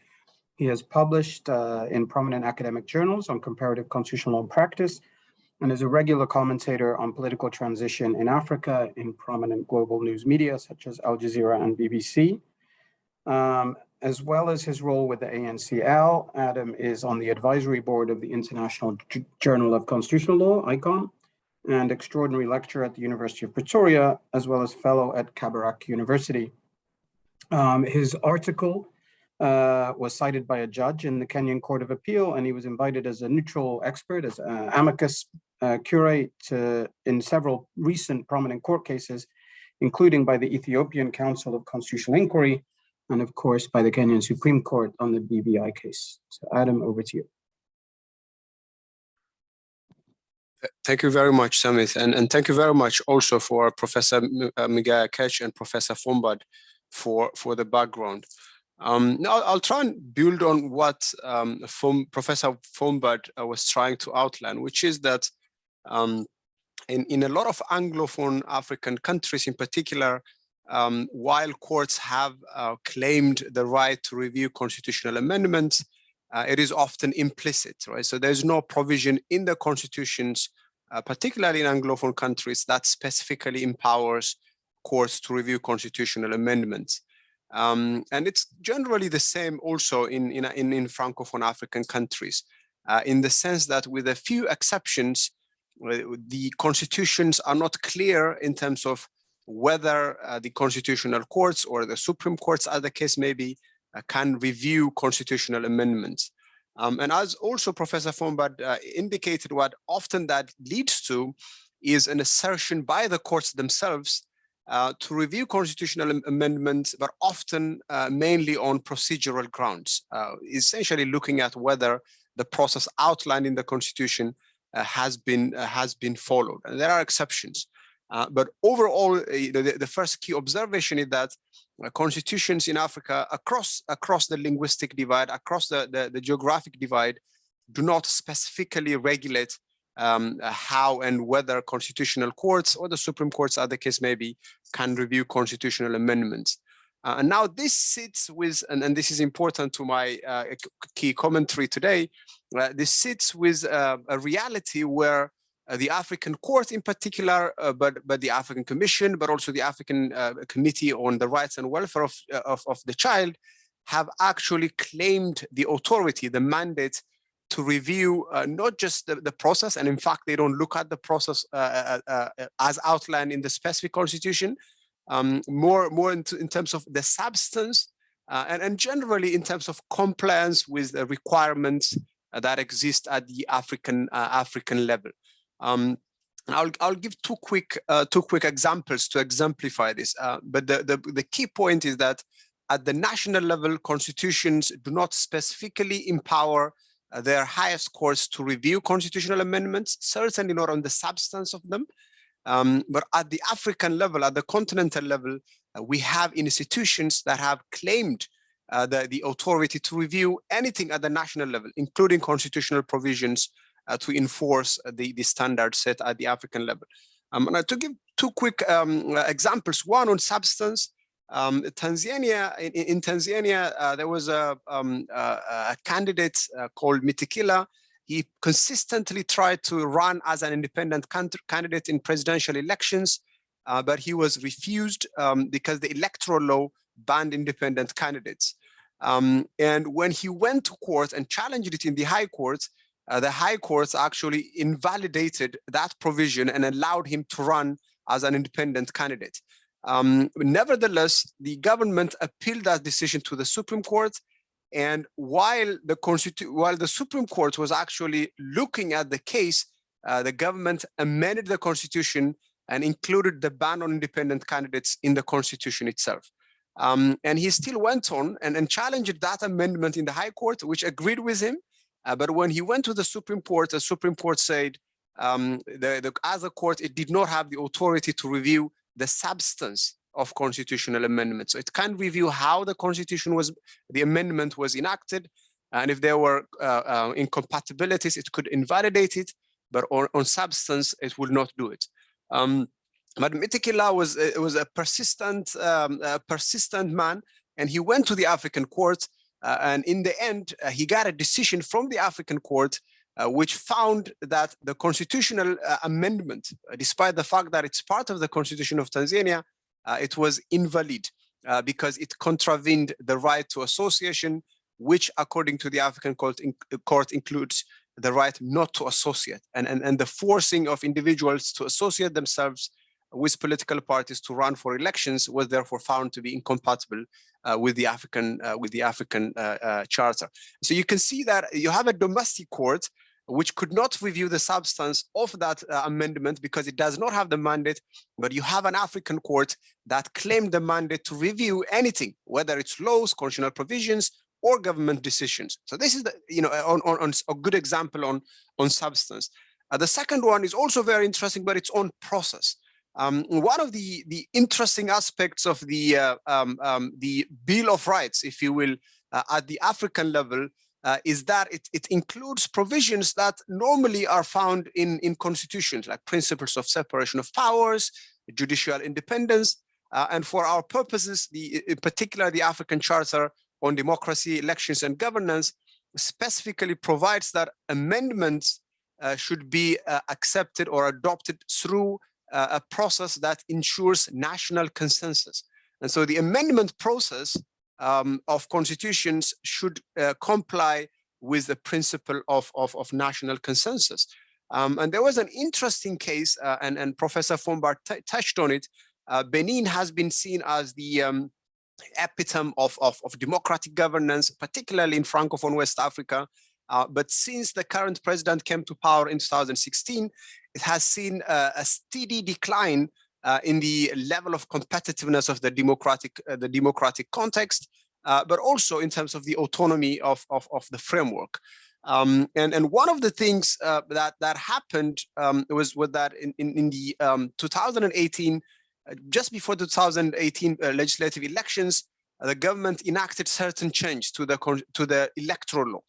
He has published uh, in prominent academic journals on comparative constitutional law practice, and is a regular commentator on political transition in Africa in prominent global news media such as Al Jazeera and BBC. Um, as well as his role with the ANCL, Adam is on the advisory board of the International J Journal of Constitutional Law, ICON, and extraordinary lecturer at the University of Pretoria, as well as fellow at Kabarak University. Um, his article uh, was cited by a judge in the Kenyan Court of Appeal, and he was invited as a neutral expert, as uh, amicus uh, curiae in several recent prominent court cases, including by the Ethiopian Council of Constitutional Inquiry, and of course by the Kenyan Supreme Court on the BBI case. So Adam, over to you. Thank you very much, Sumit, and, and thank you very much also for Professor uh, Migai Akech and Professor Fombad for, for the background. Um, now I'll try and build on what um, Fom, Professor Fombad uh, was trying to outline, which is that um, in, in a lot of Anglophone African countries in particular, um, while courts have uh, claimed the right to review constitutional amendments, uh, it is often implicit, right? So there's no provision in the constitutions uh, particularly in Anglophone countries, that specifically empowers courts to review constitutional amendments. Um, and it's generally the same also in, in, in, in Francophone African countries, uh, in the sense that with a few exceptions, uh, the constitutions are not clear in terms of whether uh, the constitutional courts or the Supreme Courts, as the case may be, uh, can review constitutional amendments. Um, and as also Professor Fombad uh, indicated, what often that leads to is an assertion by the courts themselves uh, to review constitutional amendments, but often uh, mainly on procedural grounds, uh, essentially looking at whether the process outlined in the constitution has been has been followed. And there are exceptions. Uh, but overall, you know, the, the, first key observation is that constitutions in Africa across across the linguistic divide, across the, the, the geographic divide, do not specifically regulate um, how and whether constitutional courts or the Supreme Courts, as the case may be, can review constitutional amendments. Uh, and now this sits with, and, and this is important to my uh, key commentary today, uh, this sits with uh, a reality where uh, the African court in particular, uh, but, but the African Commission, but also the African Committee on the Rights and Welfare of, of, of the Child have actually claimed the authority, the mandate to review uh, not just the, the, process, and in fact, they don't look at the process uh, uh, as outlined in the specific constitution, um, more, more in, in, terms of the substance and, and generally in terms of compliance with the requirements that exist at the African, African level. Um, I'll, I'll give two quick uh, two quick examples to exemplify this. Uh, but the, the, the key point is that at the national level, constitutions do not specifically empower uh, their highest courts to review constitutional amendments, certainly not on the substance of them. Um, but at the African level, at the continental level, uh, we have institutions that have claimed uh, the, the authority to review anything at the national level, including constitutional provisions to enforce the, the standards set at the African level. Um, and to give two quick um, examples, one on substance, um, Tanzania, in, in Tanzania, uh, there was a, um, a candidate uh, called Mtikila. He consistently tried to run as an independent candidate in presidential elections, uh, but he was refused um, because the electoral law banned independent candidates. Um, and when he went to court and challenged it in the high court, uh, the high courts actually invalidated that provision and allowed him to run as an independent candidate. Um, nevertheless, the government appealed that decision to the Supreme Court. And while the while the Supreme Court was actually looking at the case, uh, the government amended the constitution and included the ban on independent candidates in the constitution itself. Um, and he still went on and, and, challenged that amendment in the High Court, which agreed with him. Uh, but when he went to the Supreme Court, the Supreme Court said, um, the, the, as a court, it did not have the authority to review the substance of constitutional amendments. So it can review how the constitution was, the amendment was enacted, and if there were uh, uh, incompatibilities, it could invalidate it, but on, on substance, it would not do it. Um, but Mtikila was uh, was a persistent, um, a persistent man, and he went to the African court, and in the end, uh, he got a decision from the African court uh, which found that the constitutional uh, amendment, uh, despite the fact that it's part of the constitution of Tanzania, uh, it was invalid uh, because it contravened the right to association, which according to the African court, in, court includes the right not to associate and, and, and the forcing of individuals to associate themselves with political parties to run for elections was therefore found to be incompatible uh, with the African uh, with the African uh, uh charter. So you can see that you have a domestic court which could not review the substance of that uh, amendment because it does not have the mandate, but you have an African court that claimed the mandate to review anything, whether it's laws, constitutional provisions, or government decisions. So this is the, you know, on, on, on a good example on, on substance. Uh, the second one is also very interesting, but it's on process. Um, one of the, the interesting aspects of the, uh, um, um, the Bill of Rights, if you will, uh, at the African level uh, is that it, it includes provisions that normally are found in, in constitutions, like principles of separation of powers, judicial independence, uh, and for our purposes, the, in particular, the African Charter on Democracy, Elections, and Governance specifically provides that amendments uh, should be uh, accepted or adopted through a process that ensures national consensus. And so the amendment process um, of constitutions should uh, comply with the principle of, of, of national consensus. Um, and there was an interesting case, uh, and, and Professor Fombad touched on it. Uh, Benin has been seen as the um, epitome of, of, of, democratic governance, particularly in Francophone West Africa. Uh, but since the current president came to power in 2016, it has seen a, a steady decline uh, in the level of competitiveness of the democratic, uh, the democratic context, uh, but also in terms of the autonomy of, of, of the framework. Um, and, and one of the things uh, that, that happened um, was with that in, in, in the um, 2018, uh, just before the 2018 uh, legislative elections, the government enacted certain change to the to the electoral law,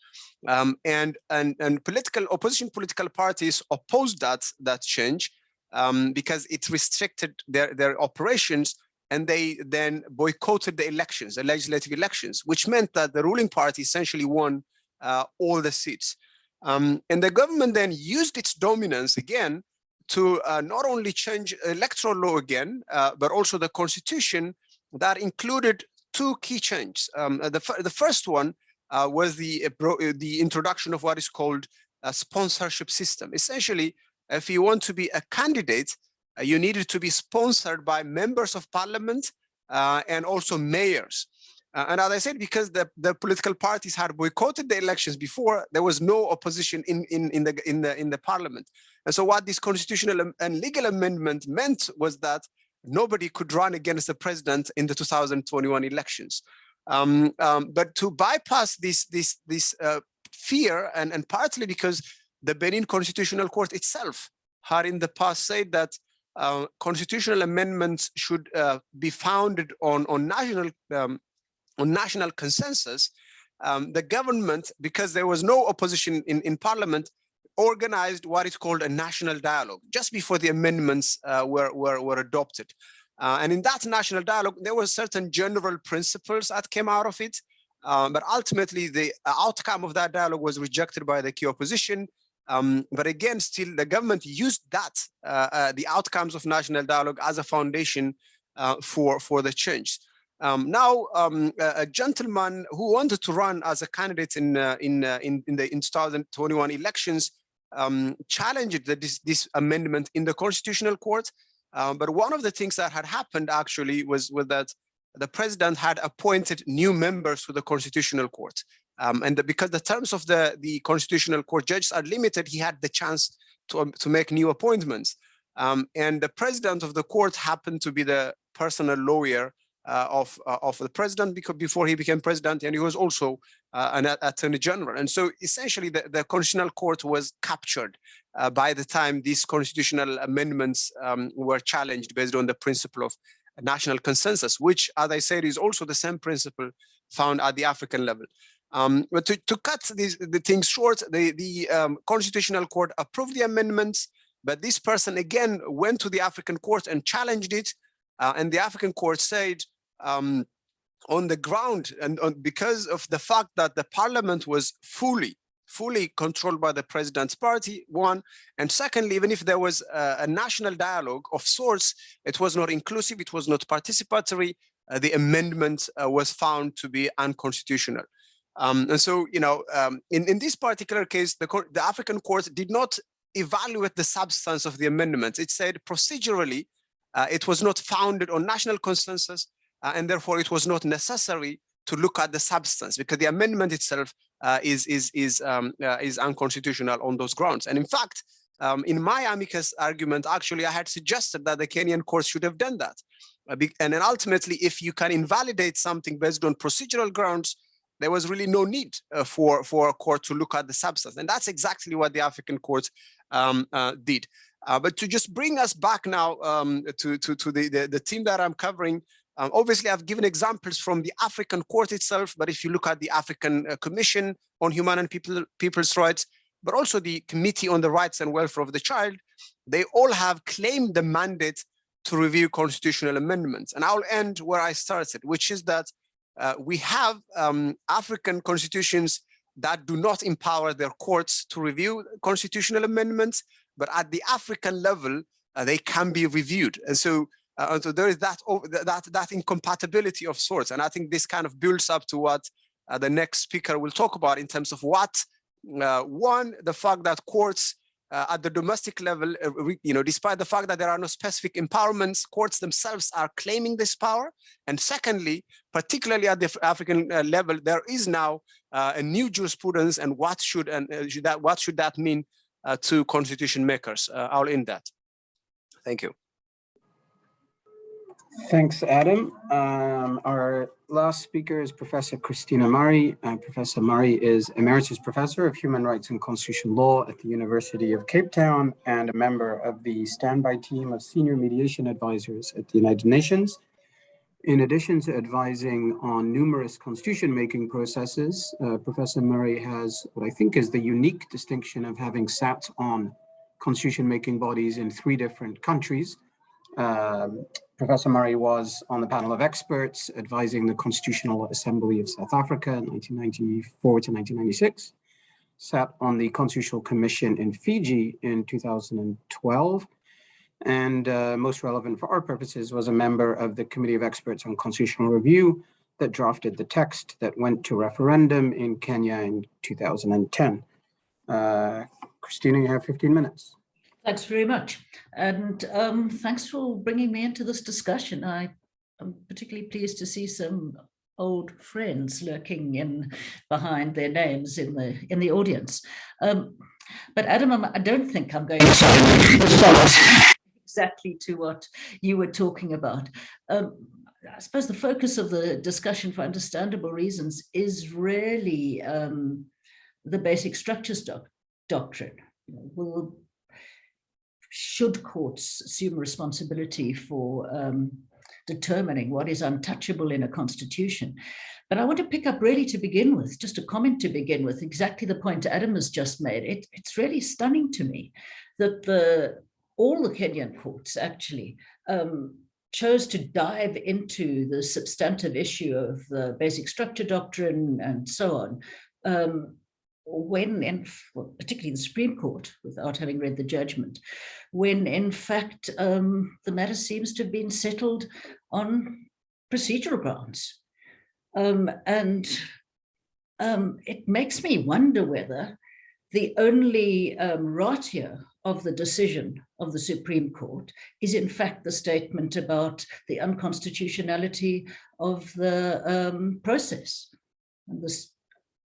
um, and and and political opposition political parties opposed that that change um, because it restricted their their operations, and they then boycotted the elections, the legislative elections, which meant that the ruling party essentially won uh, all the seats. Um, and the government then used its dominance again to uh, not only change electoral law again, uh, but also the constitution that included two key changes. Um, the, the first one uh, was the, uh, the introduction of what is called a sponsorship system. Essentially, if you want to be a candidate, uh, you needed to be sponsored by members of parliament and also mayors. Uh, and as I said, because the, the political parties had boycotted the elections before, there was no opposition in, in, in, the, in, the, in the parliament. And so what this constitutional and legal amendment meant was that nobody could run against the president in the 2021 elections. Um, um, but to bypass this, this, this uh, fear, and, and partly because the Benin Constitutional Court itself had in the past said that uh, constitutional amendments should uh, be founded on, on national um, on national consensus, um, the government, because there was no opposition in, in parliament, organized what is called a national dialogue just before the amendments uh, were, were, were adopted. Uh, and in that national dialogue, there were certain general principles that came out of it. Um, but ultimately, the outcome of that dialogue was rejected by the key opposition. Um, but again, still, the government used that, uh, uh the outcomes of national dialogue as a foundation uh, for, for the change. Um, now, um, a, gentleman who wanted to run as a candidate in uh, in, uh, in, in the in 2021 elections um, challenged the, this, this amendment in the Constitutional Court. Um, but one of the things that had happened actually was, was that the president had appointed new members to the Constitutional Court. Um, and the, because the terms of the, the Constitutional Court judges are limited, he had the chance to, um, to make new appointments. and the president of the court happened to be the personal lawyer uh, of uh, of the president because before he became president, and he was also an attorney general. And so essentially, the, the constitutional court was captured uh, by the time these constitutional amendments um, were challenged based on the principle of national consensus, which, as I said, is also the same principle found at the African level. Um, but to, to cut these, the things short, the, the um, Constitutional Court approved the amendments, but this person again went to the African court and challenged it. Uh, and the African court said, um, on the ground and on, because of the fact that the parliament was fully fully controlled by the president's party, one. And secondly, even if there was a, a national dialogue of sorts, it was not inclusive, it was not participatory, uh, the amendment uh, was found to be unconstitutional. Um, and so, you know, um, in, in this particular case, the, the African court did not evaluate the substance of the amendment. It said procedurally, uh, it was not founded on national consensus, and therefore it was not necessary to look at the substance because the amendment itself uh, is is is um, uh, is unconstitutional on those grounds. And in fact, um, in my amicus argument, actually, I had suggested that the Kenyan courts should have done that. Uh, and then ultimately, if you can invalidate something based on procedural grounds, there was really no need uh, for for a court to look at the substance, and that's exactly what the African court um, uh, did. but to just bring us back now um, to to to the, the the team that I'm covering, um, obviously, I've given examples from the African court itself, but if you look at the African uh, Commission on Human and People, People's Rights, but also the Committee on the Rights and Welfare of the Child, they all have claimed the mandate to review constitutional amendments. And I'll end where I started, which is that uh, we have um, African constitutions that do not empower their courts to review constitutional amendments, but at the African level, uh, they can be reviewed. And so, and so there is that, that, that incompatibility of sorts. And I think this kind of builds up to what uh, the next speaker will talk about in terms of what, uh, one, the fact that courts uh, at the domestic level, uh, you know, despite the fact that there are no specific empowerments, courts themselves are claiming this power. And secondly, particularly at the African uh, level, there is now uh, a new jurisprudence and what should and uh, should that what should that mean uh, to constitution makers? Uh, I'll end that. Thank you. Thanks, Adam. Um, our last speaker is Professor Christina Murray. Uh, Professor Murray is Emeritus Professor of Human Rights and Constitutional Law at the University of Cape Town and a member of the standby team of senior mediation advisors at the United Nations. In addition to advising on numerous constitution-making processes, uh, Professor Murray has what I think is the unique distinction of having sat on constitution-making bodies in three different countries. Um, Professor Murray was on the panel of experts advising the Constitutional Assembly of South Africa in 1994 to 1996, sat on the Constitutional Commission in Fiji in 2012, and uh, most relevant for our purposes was a member of the Committee of Experts on Constitutional Review that drafted the text that went to referendum in Kenya in 2010. Uh, Christina, you have 15 minutes. Thanks very much. And um, thanks for bringing me into this discussion. I am particularly pleased to see some old friends lurking in behind their names in the in the audience. Um, but Adam, I'm- I don't think I'm going to exactly to what you were talking about. Um, I suppose the focus of the discussion, for understandable reasons, is really um, the basic structures doc doctrine. Will should courts assume responsibility for um, determining what is untouchable in a constitution. But I want to pick up really to begin with, just a comment to begin with, exactly the point Adam has just made. It, it's really stunning to me that the all the Kenyan courts actually um, chose to dive into the substantive issue of the basic structure doctrine and so on um, when, well, particularly the Supreme Court, without having read the judgment, when in fact um, the matter seems to have been settled on procedural grounds. Um, and um, it makes me wonder whether the only um, ratio of the decision of the Supreme Court is in fact the statement about the unconstitutionality of the um, process. And this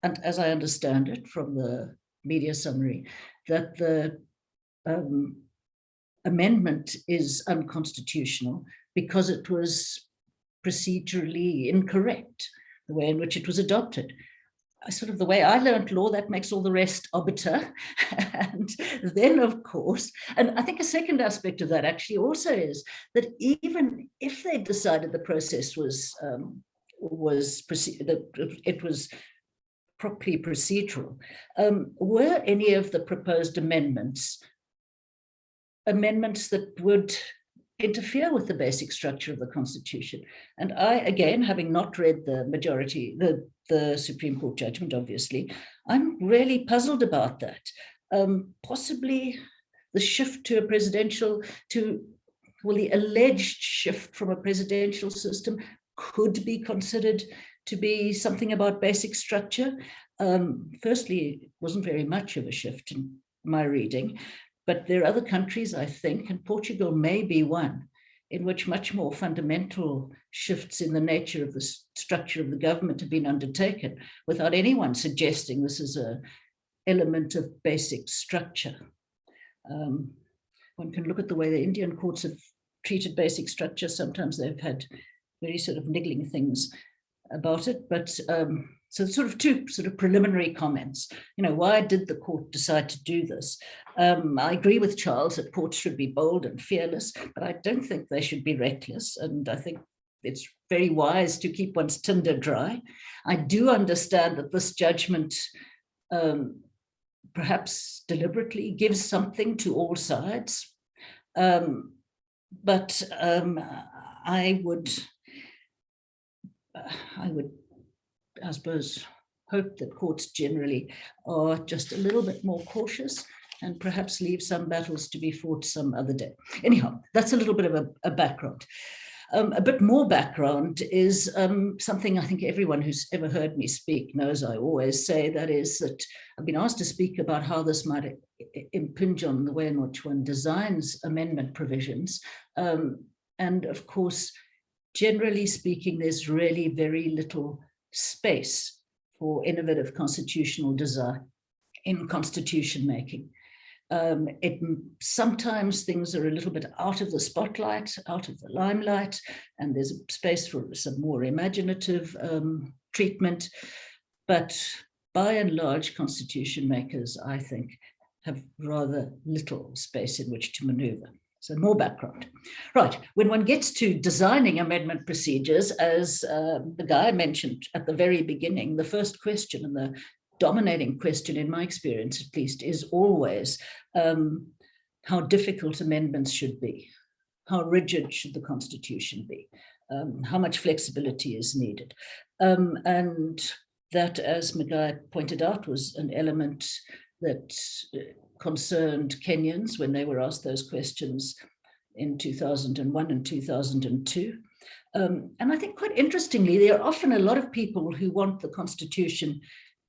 and as I understand it from the media summary, that the um, amendment is unconstitutional because it was procedurally incorrect, the way in which it was adopted. I Sort of the way I learned law, that makes all the rest obiter. and then, of course, and I think a second aspect of that actually also is that even if they decided the process was um, was it was properly procedural. Um, were any of the proposed amendments amendments that would interfere with the basic structure of the Constitution? And I, again, having not read the majority, the, the Supreme Court judgment, obviously, I'm really puzzled about that. Um, possibly the shift to a presidential, to, well, the alleged shift from a presidential system could be considered to be something about basic structure. Um, firstly, it wasn't very much of a shift in my reading, but there are other countries, I think, and Portugal may be one, in which much more fundamental shifts in the nature of the structure of the government have been undertaken without anyone suggesting this is a element of basic structure. Um, one can look at the way the Indian courts have treated basic structure. Sometimes they've had very sort of niggling things about it, but um, so sort of two sort of preliminary comments. You know, why did the court decide to do this? Um, I agree with Charles that courts should be bold and fearless, but I don't think they should be reckless. And I think it's very wise to keep one's tinder dry. I do understand that this judgment um, perhaps deliberately gives something to all sides. Um, but um, I would, I would, I suppose, hope that courts generally are just a little bit more cautious and perhaps leave some battles to be fought some other day. Anyhow, that's a little bit of a, a background. Um, a bit more background is um, something I think everyone who's ever heard me speak knows I always say, that is that I've been asked to speak about how this might impinge on the way in which one designs amendment provisions. Um, and of course, generally speaking, there's really very little space for innovative constitutional design in constitution making. Um, it sometimes things are a little bit out of the spotlight, out of the limelight, and there's a space for some more imaginative um, treatment. But by and large, constitution makers, I think, have rather little space in which to maneuver. So more background. Right, when one gets to designing amendment procedures, as uh, the guy mentioned at the very beginning, the first question and the dominating question in my experience at least is always um, how difficult amendments should be. How rigid should the constitution be? Um, how much flexibility is needed? Um, and that, as Migai pointed out, was an element that uh, concerned Kenyans when they were asked those questions in 2001 and 2002. Um, and I think quite interestingly, there are often a lot of people who want the constitution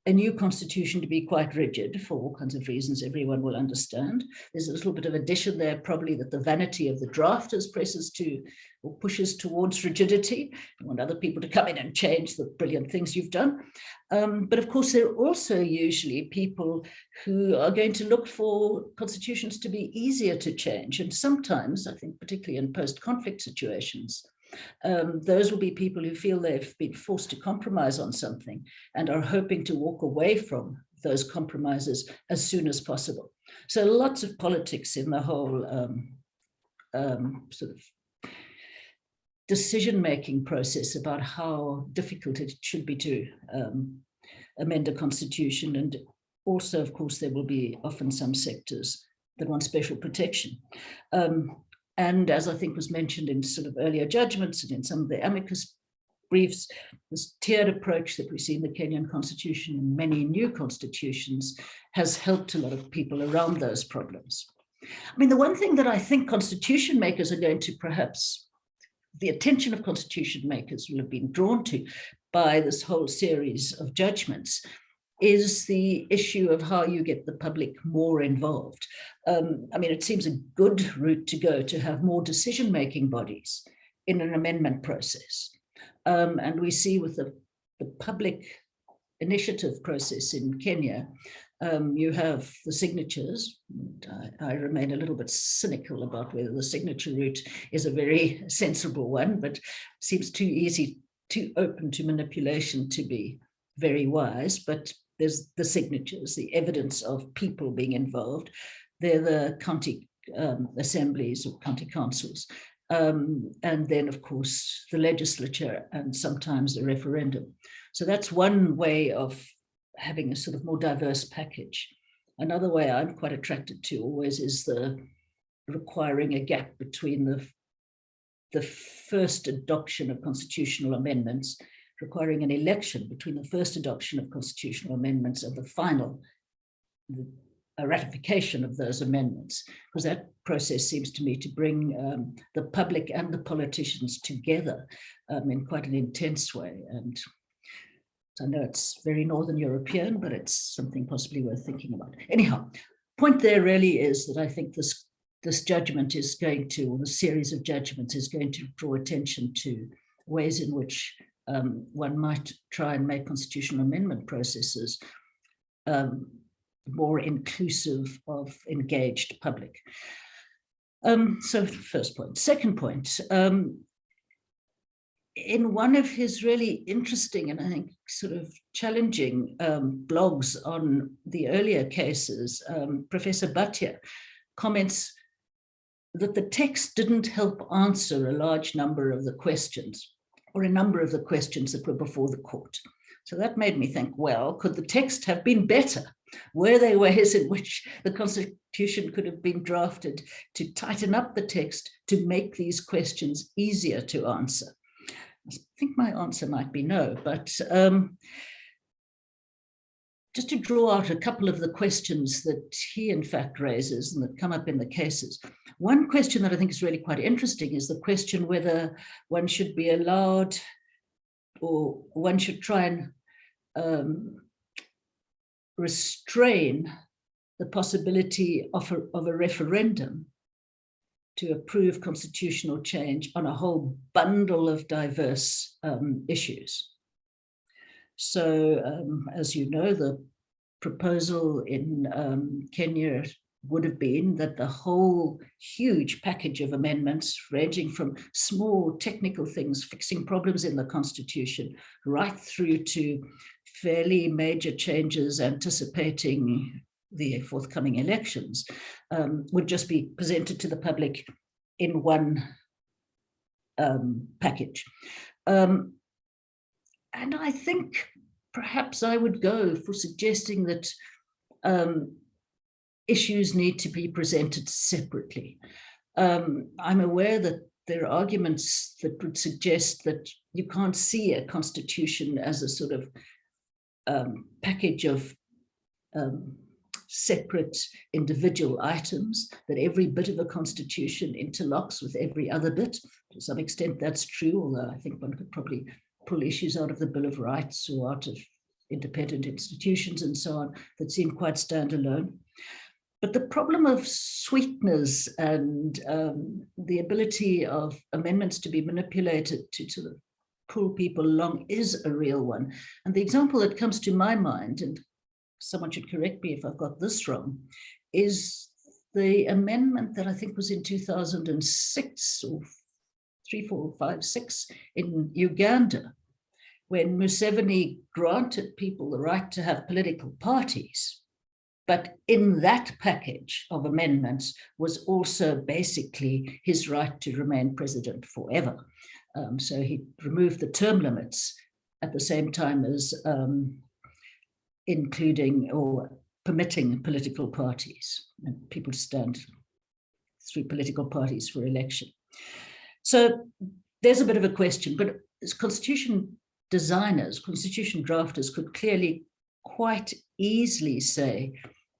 a new constitution to be quite rigid for all kinds of reasons everyone will understand. There's a little bit of addition there probably that the vanity of the drafters presses to or pushes towards rigidity. You want other people to come in and change the brilliant things you've done. Um, but of course, there are also usually people who are going to look for constitutions to be easier to change. And sometimes, I think particularly in post-conflict situations, um, those will be people who feel they've been forced to compromise on something and are hoping to walk away from those compromises as soon as possible. So lots of politics in the whole um, um, sort of decision-making process about how difficult it should be to um, amend a constitution. And also, of course, there will be often some sectors that want special protection. Um, and as I think was mentioned in sort of earlier judgments and in some of the amicus briefs, this tiered approach that we see in the Kenyan constitution and many new constitutions has helped a lot of people around those problems. I mean, the one thing that I think constitution makers are going to perhaps, the attention of constitution makers will have been drawn to by this whole series of judgments is the issue of how you get the public more involved. Um, I mean, it seems a good route to go to have more decision-making bodies in an amendment process. Um, and we see with the, the public initiative process in Kenya, um, you have the signatures. I, I, remain a little bit cynical about whether the signature route is a very sensible one, but seems too easy, too open to manipulation to be very wise. But there's the signatures, the evidence of people being involved. They're the county um, assemblies or county councils. Um, and then, of course, the legislature and sometimes the referendum. So that's one way of having a sort of more diverse package. Another way I'm quite attracted to always is the requiring a gap between the, the first adoption of constitutional amendments requiring an election between the first adoption of constitutional amendments and the final the, ratification of those amendments, because that process seems to me to bring um, the public and the politicians together um, in quite an intense way. And I know it's very Northern European, but it's something possibly worth thinking about. Anyhow, point there really is that I think this this judgment is going to, or the series of judgments is going to draw attention to ways in which um, one might try and make constitutional amendment processes um, more inclusive of engaged public. Um, so first point. Second point, um, in one of his really interesting and I think sort of challenging um, blogs on the earlier cases, um, Professor Bhatia comments that the text didn't help answer a large number of the questions or a number of the questions that were before the court. So that made me think, well, could the text have been better? Were there ways in which the constitution could have been drafted to tighten up the text to make these questions easier to answer? I think my answer might be no, but um, just to draw out a couple of the questions that he in fact raises and that come up in the cases. One question that I think is really quite interesting is the question whether one should be allowed or one should try and um, restrain the possibility of a, of a referendum to approve constitutional change on a whole bundle of diverse um, issues. So um, as you know, the proposal in um, Kenya would have been that the whole huge package of amendments ranging from small technical things, fixing problems in the constitution, right through to fairly major changes anticipating the forthcoming elections, um, would just be presented to the public in one um, package. Um, and I think perhaps I would go for suggesting that um, issues need to be presented separately. Um, I'm aware that there are arguments that would suggest that you can't see a constitution as a sort of um, package of um, separate individual items, that every bit of a constitution interlocks with every other bit. To some extent that's true, although I think one could probably pull issues out of the Bill of Rights or out of independent institutions and so on that seem quite standalone. But the problem of sweeteners and um, the ability of amendments to be manipulated to pull people along is a real one. And the example that comes to my mind, and someone should correct me if I've got this wrong, is the amendment that I think was in 2006 or three, four, five, six in Uganda, when Museveni granted people the right to have political parties. But in that package of amendments was also basically his right to remain president forever. Um, so he removed the term limits at the same time as um, including or permitting political parties and people to stand through political parties for election. So there's a bit of a question, but constitution designers, constitution drafters could clearly quite easily say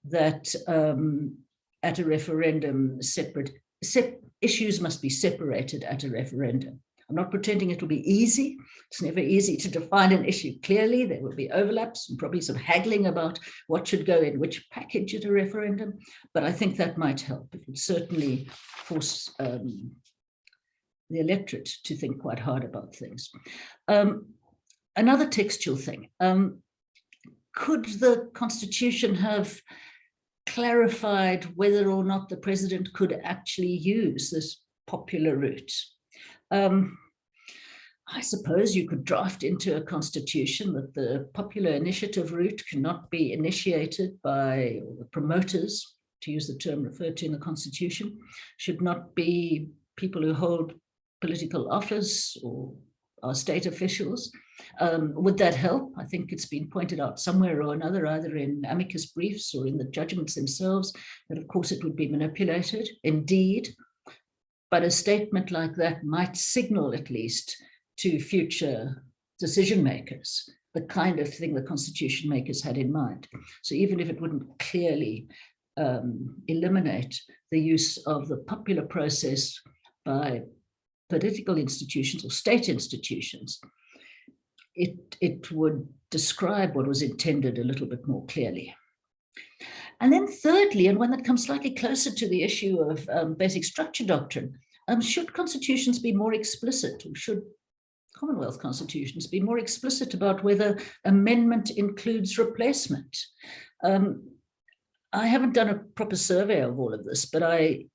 that um, at a referendum, separate sep issues must be separated at a referendum. I'm not pretending it will be easy. It's never easy to define an issue clearly. There will be overlaps and probably some haggling about what should go in which package at a referendum. But I think that might help. It would certainly force um, the electorate to think quite hard about things. Um, another textual thing. Um, could the constitution have clarified whether or not the president could actually use this popular route? Um, I suppose you could draft into a constitution that the popular initiative route cannot be initiated by the promoters, to use the term referred to in the constitution, should not be people who hold political office or are state officials. Um, would that help? I think it's been pointed out somewhere or another, either in amicus briefs or in the judgments themselves, that of course it would be manipulated. Indeed, but a statement like that might signal at least to future decision makers the kind of thing the constitution makers had in mind. So even if it wouldn't clearly um, eliminate the use of the popular process by political institutions or state institutions, it, it would describe what was intended a little bit more clearly. And then thirdly, and one that comes slightly closer to the issue of um, basic structure doctrine, um, should constitutions be more explicit or should Commonwealth constitutions be more explicit about whether amendment includes replacement? Um, I haven't done a proper survey of all of this, but I,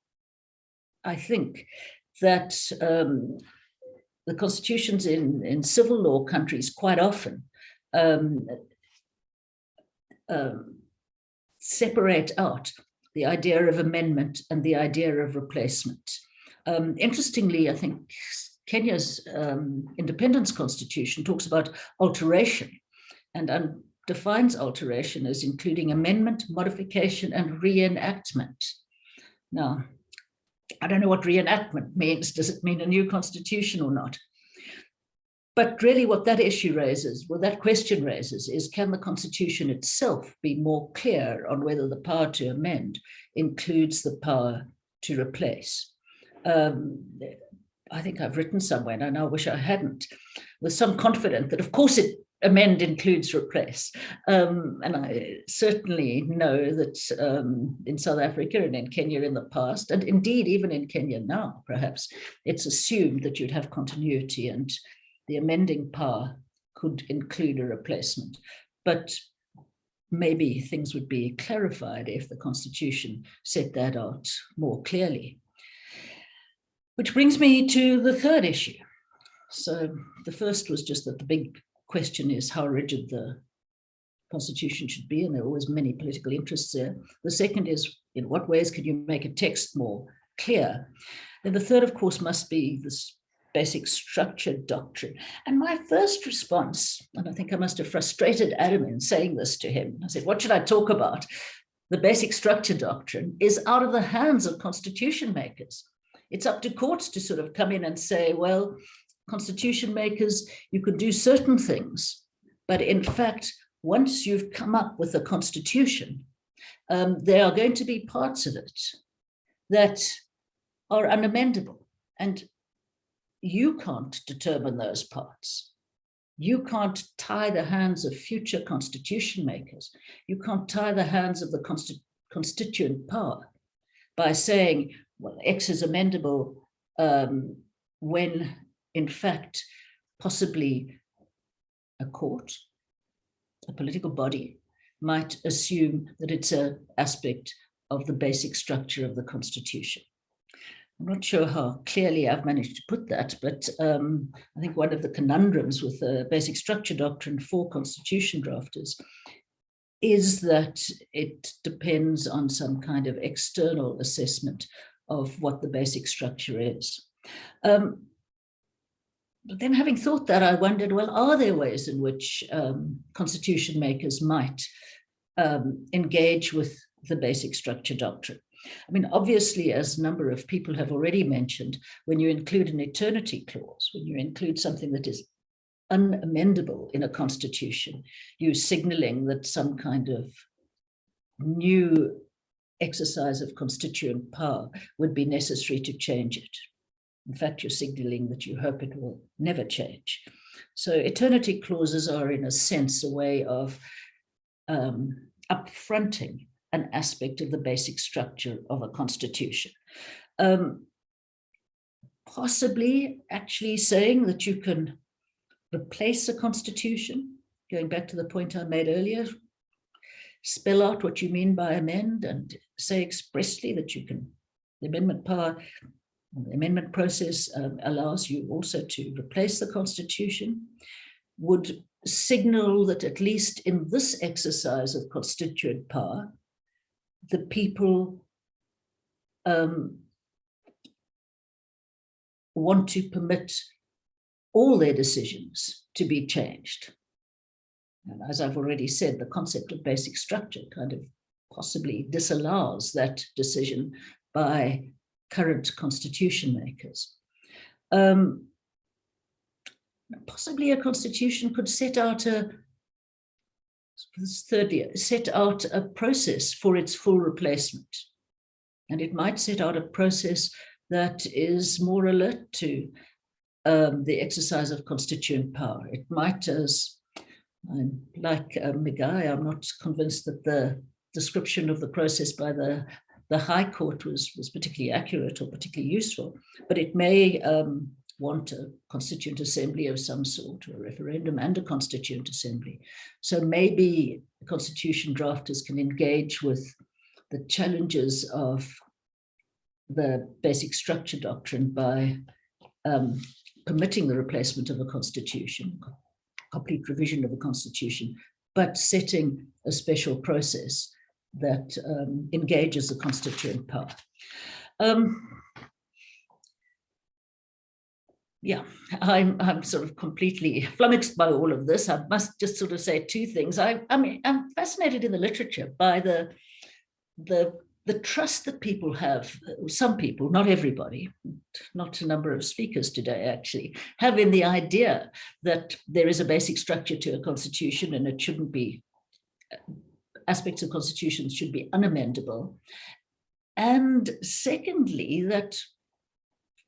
I think that um, the constitutions in, in civil law countries quite often um, um, separate out the idea of amendment and the idea of replacement. Um, interestingly, I think Kenya's um, independence constitution talks about alteration and defines alteration as including amendment, modification, and reenactment. Now, I don't know what reenactment means. Does it mean a new constitution or not? but really what that issue raises, what that question raises is can the constitution itself be more clear on whether the power to amend includes the power to replace? Um, I think I've written somewhere, and I wish I hadn't, with some confidence that of course it amend includes replace. Um, and I certainly know that um, in South Africa and in Kenya in the past, and indeed even in Kenya now, perhaps, it's assumed that you'd have continuity and the amending power could include a replacement. But maybe things would be clarified if the constitution set that out more clearly. Which brings me to the third issue. So the first was just that the big question is how rigid the constitution should be, and there are always many political interests there. The second is in what ways could you make a text more clear? And the third, of course, must be this basic structure doctrine. And my first response, and I think I must have frustrated Adam in saying this to him, I said, what should I talk about? The basic structure doctrine is out of the hands of constitution makers. It's up to courts to sort of come in and say, well, constitution makers, you could do certain things, but in fact, once you've come up with a constitution, um, there are going to be parts of it that are unamendable. And you can't determine those parts. You can't tie the hands of future constitution makers. You can't tie the hands of the consti constituent power by saying, well, X is amendable um, when in fact, possibly a court, a political body might assume that it's an aspect of the basic structure of the constitution. I'm not sure how clearly I've managed to put that, but um, I think one of the conundrums with the basic structure doctrine for constitution drafters is that it depends on some kind of external assessment of what the basic structure is. Um, but then having thought that, I wondered, well, are there ways in which um, constitution makers might um, engage with the basic structure doctrine? I mean, obviously, as a number of people have already mentioned, when you include an eternity clause, when you include something that is unamendable in a constitution, you're signaling that some kind of new exercise of constituent power would be necessary to change it. In fact, you're signaling that you hope it will never change. So eternity clauses are in a sense a way of um, upfronting an aspect of the basic structure of a constitution. Um, possibly actually saying that you can replace a constitution, going back to the point I made earlier, spell out what you mean by amend and say expressly that you can, the amendment power the amendment process um, allows you also to replace the constitution, would signal that at least in this exercise of constituent power, the people um, want to permit all their decisions to be changed. And as I've already said, the concept of basic structure kind of possibly disallows that decision by current constitution makers. Um, possibly a constitution could set out a thirdly set out a process for its full replacement and it might set out a process that is more alert to um, the exercise of constituent power it might as I'm like uh, Migai, I'm not convinced that the description of the process by the the High Court was, was particularly accurate or particularly useful, but it may um, want a constituent assembly of some sort or a referendum and a constituent assembly. So maybe constitution drafters can engage with the challenges of the basic structure doctrine by um, permitting the replacement of a constitution, complete revision of a constitution, but setting a special process that um, engages the constituent power. Um, yeah, I'm, I'm sort of completely flummoxed by all of this. I must just sort of say two things. I, I mean, I'm fascinated in the literature by the, the the trust that people have, some people, not everybody, not a number of speakers today actually, have in the idea that there is a basic structure to a constitution and it shouldn't be, aspects of constitutions should be unamendable. And secondly, that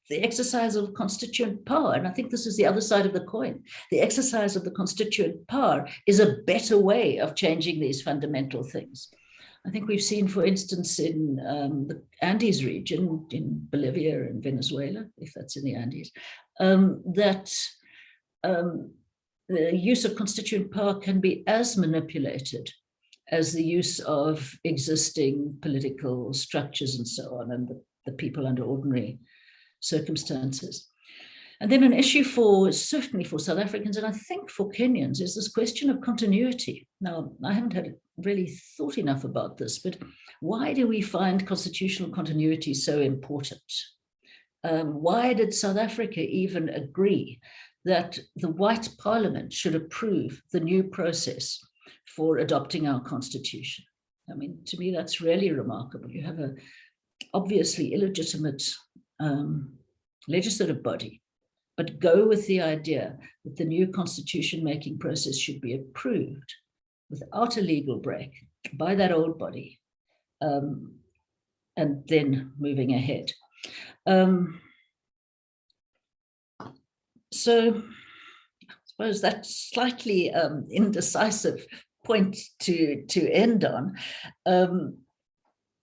the exercise of constituent power, and I think this is the other side of the coin, the exercise of the constituent power is a better way of changing these fundamental things. I think we've seen, for instance, in um, the Andes region, in Bolivia and Venezuela, if that's in the Andes, um, that um, the use of constituent power can be as manipulated as the use of existing political structures and so on, and the, the people under ordinary circumstances. And then an issue for certainly for South Africans and I think for Kenyans is this question of continuity. Now, I haven't had really thought enough about this, but why do we find constitutional continuity so important? Um, why did South Africa even agree that the white parliament should approve the new process for adopting our constitution? I mean, to me, that's really remarkable. You have a obviously illegitimate um, legislative body but go with the idea that the new constitution making process should be approved without a legal break by that old body um, and then moving ahead. Um, so suppose that's slightly um, indecisive point to, to end on. Um,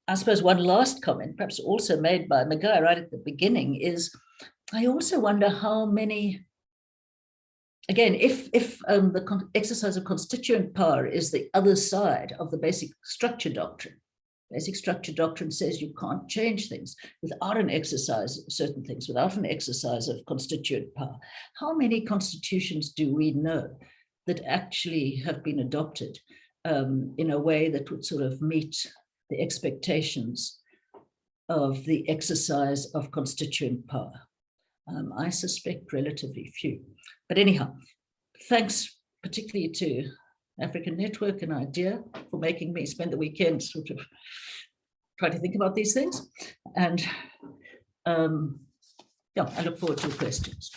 I suppose one last comment, perhaps also made by Migai right at the beginning, is I also wonder how many, again, if, if um, the exercise of constituent power is the other side of the basic structure doctrine, basic structure doctrine says you can't change things without an exercise of certain things, without an exercise of constituent power. How many constitutions do we know that actually have been adopted um, in a way that would sort of meet the expectations of the exercise of constituent power? Um, I suspect relatively few. But anyhow, thanks particularly to African Network an IDEA for making me spend the weekend sort of try to think about these things. And um, yeah, I look forward to your questions.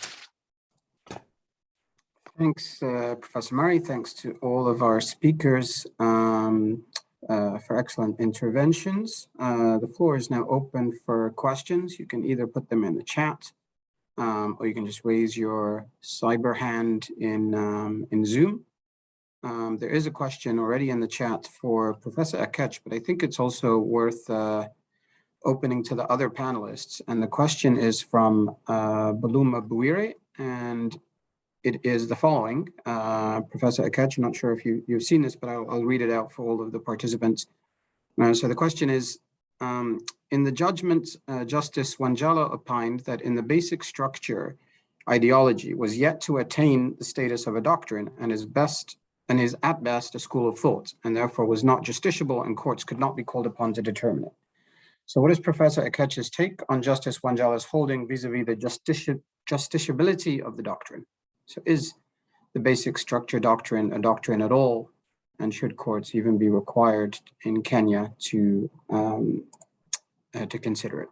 Thanks, uh, Professor Murray. Thanks to all of our speakers um, uh, for excellent interventions. Uh, the floor is now open for questions. You can either put them in the chat um, or you can just raise your cyber hand in, um, in Zoom. Um, there is a question already in the chat for Professor Akech, but I think it's also worth uh, opening to the other panelists. And the question is from uh, Buluma Buire, and it is the following. Uh, Professor Akech, I'm not sure if you, you've seen this, but I'll, I'll read it out for all of the participants. Uh, so the question is, um, in the judgment, uh, Justice Wanjala opined that in the basic structure, ideology was yet to attain the status of a doctrine and is best and is at best a school of thought, and therefore was not justiciable and courts could not be called upon to determine it. So what is Professor Akech's take on Justice Wanjala's holding vis-a-vis -vis the justici justiciability of the doctrine? So is the basic structure doctrine a doctrine at all and should courts even be required in Kenya to um, uh, to consider it?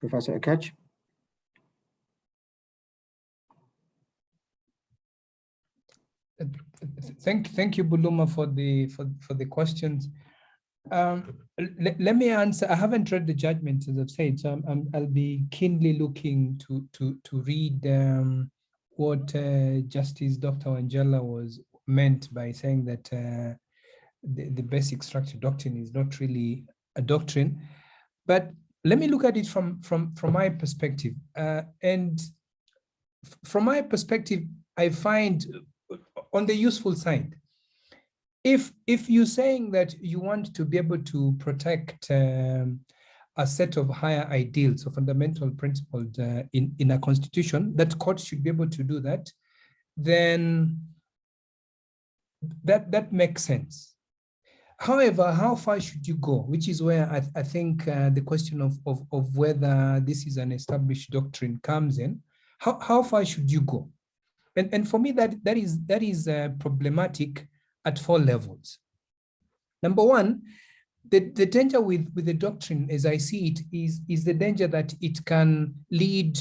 Professor Akech? Thank, thank you, Buluma, for the for, for the questions. Um, let, me answer. I haven't read the judgment, as I've said, so i will be keenly looking to to to read um, what uh, Justice Dr. Angela was meant by saying that uh, the, the basic structure doctrine is not really a doctrine. But let me look at it from, from, from my perspective. Uh, and from my perspective, I find on the useful side, if if you're saying that you want to be able to protect um, a set of higher ideals or fundamental principles uh, in, in a constitution, that courts should be able to do that, then that, that makes sense. However, how far should you go? Which is where I, I think uh, the question of, of, of whether this is an established doctrine comes in. How, how far should you go? And, and for me, that, that is, that is uh, problematic at four levels. Number one, the, the danger with, with the doctrine, as I see it, is, is the danger that it can lead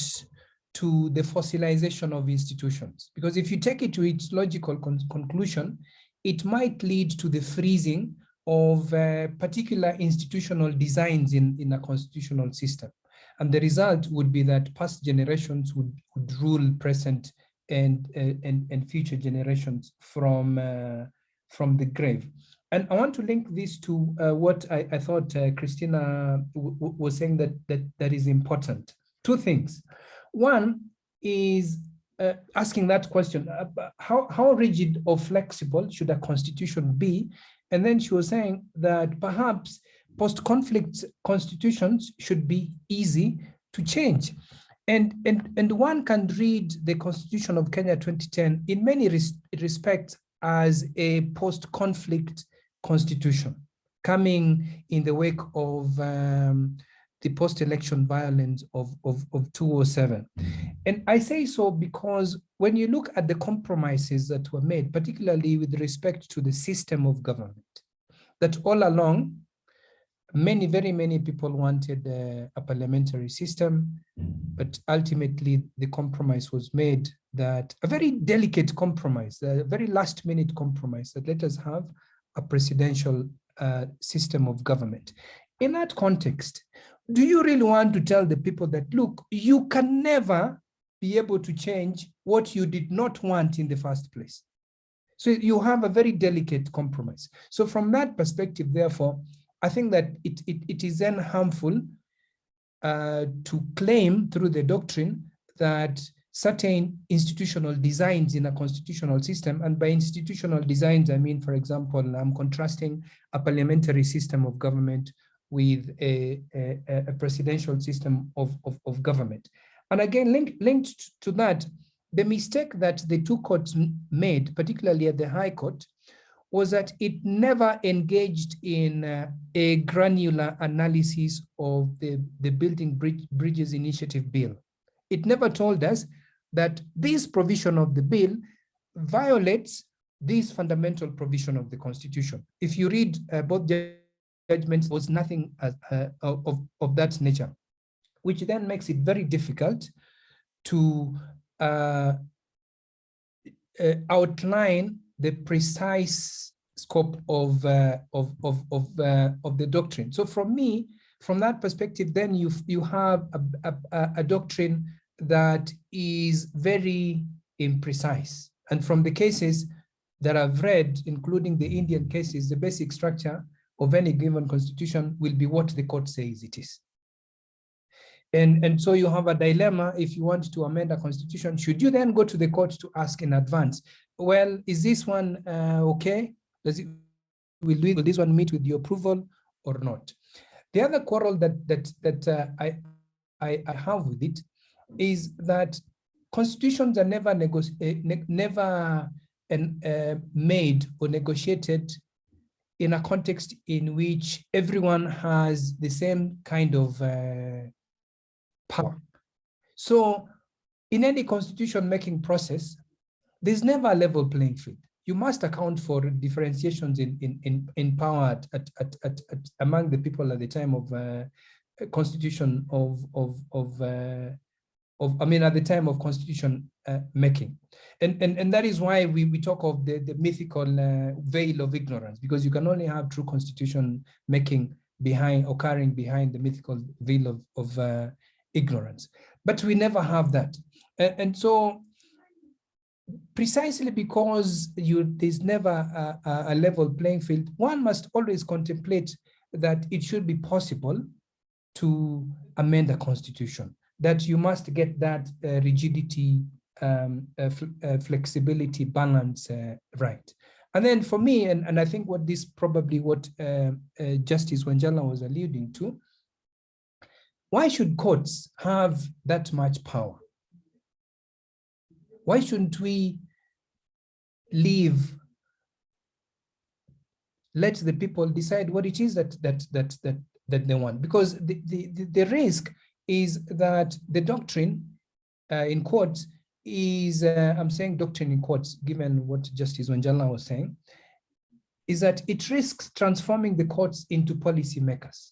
to the fossilization of institutions. Because if you take it to its logical con conclusion, it might lead to the freezing of uh, particular institutional designs in, in a constitutional system. And the result would be that past generations would, would rule present and, and, and future generations from, uh, from the grave. And I want to link this to uh, what I, I thought uh, Christina was saying that, that that is important. Two things. One is uh, asking that question, uh, how, how rigid or flexible should a constitution be? And then she was saying that perhaps post-conflict constitutions should be easy to change. And, and, and one can read the Constitution of Kenya 2010 in many res respects as a post-conflict constitution coming in the wake of um, the post-election violence of, of, of 2007. And I say so because when you look at the compromises that were made, particularly with respect to the system of government, that all along, many, very many people wanted uh, a parliamentary system, but ultimately the compromise was made that a very delicate compromise, a very last minute compromise that let us have a presidential uh, system of government. In that context, do you really want to tell the people that, look, you can never be able to change what you did not want in the first place? So you have a very delicate compromise. So from that perspective, therefore, I think that it, it, it is then harmful uh, to claim through the doctrine that certain institutional designs in a constitutional system. And by institutional designs, I mean, for example, I'm contrasting a parliamentary system of government with a, a, a presidential system of, of, of, government. And again, link, linked to that, the mistake that the two courts made, particularly at the High Court, was that it never engaged in uh, a granular analysis of the, the Building Bridge, Bridges Initiative Bill. It never told us that this provision of the bill violates this fundamental provision of the constitution. If you read uh, both judgments, was nothing uh, uh, of, of that nature, which then makes it very difficult to uh, uh, outline the precise scope of, uh, of, of, of, of the doctrine. So from me, from that perspective, then you, you have a, a, a doctrine that is very imprecise. And from the cases that I've read, including the Indian cases, the basic structure of any given constitution will be what the court says it is. And, and so you have a dilemma if you want to amend a constitution, should you then go to the court to ask in advance, well, is this one uh, okay? Does it, will, will this one meet with your approval or not? The other quarrel that that that uh, I, I, I have with it is that constitutions are never uh, ne never uh, made or negotiated in a context in which everyone has the same kind of uh, power. So in any constitution making process, there's never a level playing field. You must account for differentiations in, in, in, in power at, at, at, at, among the people at the time of uh, constitution of, of, of uh, of, I mean, at the time of constitution uh, making. And, and, and that is why we, we talk of the, the mythical uh, veil of ignorance, because you can only have true constitution making behind, occurring behind the mythical veil of, of uh, ignorance. But we never have that. And, and so precisely because you there's never a, a level playing field, one must always contemplate that it should be possible to amend a constitution that you must get that uh, rigidity, um, uh, fl uh, flexibility balance uh, right. And then for me, and, and I think what this probably what uh, uh, Justice Wanjala was alluding to, why should courts have that much power? Why shouldn't we leave let the people decide what it is that that that that that they want because the the, the risk is that the doctrine uh, in quotes is, uh, I'm saying doctrine in quotes, given what Justice Wanjala was saying, is that it risks transforming the courts into policymakers.